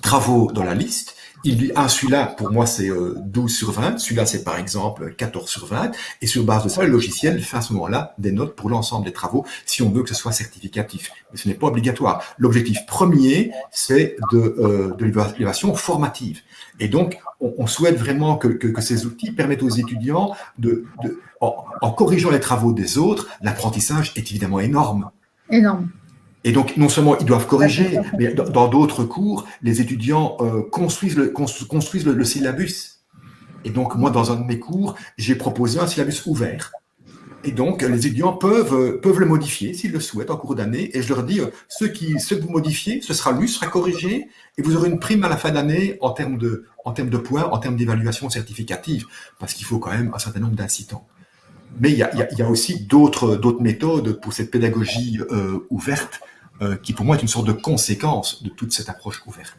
travaux dans la liste, il dit, ah, celui-là, pour moi, c'est 12 euh, sur 20, celui-là, c'est par exemple 14 sur 20, et sur base de ça, le logiciel fait à ce moment-là des notes pour l'ensemble des travaux, si on veut que ce soit certificatif. Mais ce n'est pas obligatoire. L'objectif premier, c'est de, euh, de l'évaluation formative. Et donc, on, on souhaite vraiment que, que, que, ces outils permettent aux étudiants de, de en, en corrigeant les travaux des autres, l'apprentissage est évidemment énorme. Énorme. Et donc, non seulement ils doivent corriger, mais dans d'autres cours, les étudiants euh, construisent, le, construisent le, le, syllabus. Et donc, moi, dans un de mes cours, j'ai proposé un syllabus ouvert. Et donc, les étudiants peuvent, euh, peuvent le modifier s'ils le souhaitent en cours d'année. Et je leur dis, euh, qui, ceux que vous modifiez, ce sera lu, ce sera corrigé, et vous aurez une prime à la fin d'année en termes de, en termes de points, en termes d'évaluation certificative, parce qu'il faut quand même un certain nombre d'incitants. Mais il y a, il y a aussi d'autres méthodes pour cette pédagogie euh, ouverte, qui pour moi est une sorte de conséquence de toute cette approche ouverte.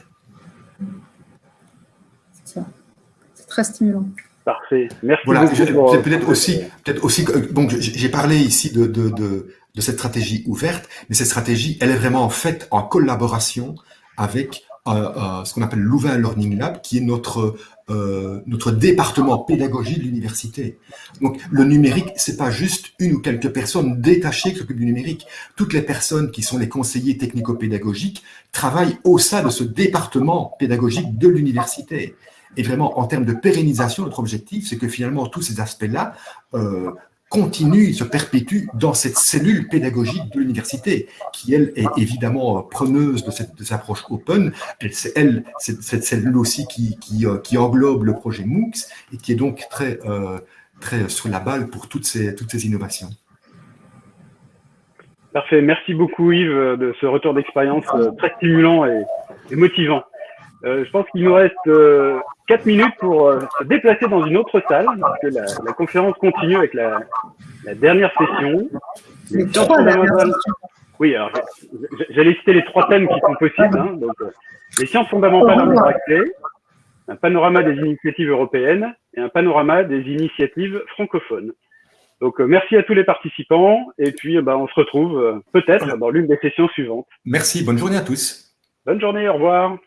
C'est très stimulant. Parfait. Merci voilà, beaucoup. peut-être aussi, peut-être aussi, donc j'ai parlé ici de, de, de, de, cette stratégie ouverte, mais cette stratégie, elle est vraiment faite en collaboration avec euh, euh, ce qu'on appelle Louvain Learning Lab, qui est notre euh, notre département pédagogie de l'université. Donc le numérique, c'est pas juste une ou quelques personnes détachées qui s'occupent du numérique. Toutes les personnes qui sont les conseillers technico-pédagogiques travaillent au sein de ce département pédagogique de l'université. Et vraiment, en termes de pérennisation, notre objectif, c'est que finalement, tous ces aspects-là euh, continuent, se perpétuent dans cette cellule pédagogique de l'université, qui, elle, est évidemment preneuse de cette, approche open. C'est elle, cette cellule aussi qui, qui, euh, qui, englobe le projet MOOCs et qui est donc très, euh, très sur la balle pour toutes ces, toutes ces innovations. Parfait. Merci beaucoup, Yves, de ce retour d'expérience euh, très stimulant et motivant. Euh, je pense qu'il nous reste euh, 4 minutes pour euh, se déplacer dans une autre salle, parce que la, la conférence continue avec la, la dernière session. Les, les trois fondamentales. Oui, alors j'allais citer les trois thèmes qui sont possibles. Hein, donc, euh, les sciences fondamentales en accès, un panorama des initiatives européennes et un panorama des initiatives francophones. Donc, euh, merci à tous les participants et puis bah, on se retrouve peut-être dans l'une des sessions suivantes. Merci, bonne journée à tous. Bonne journée, au revoir.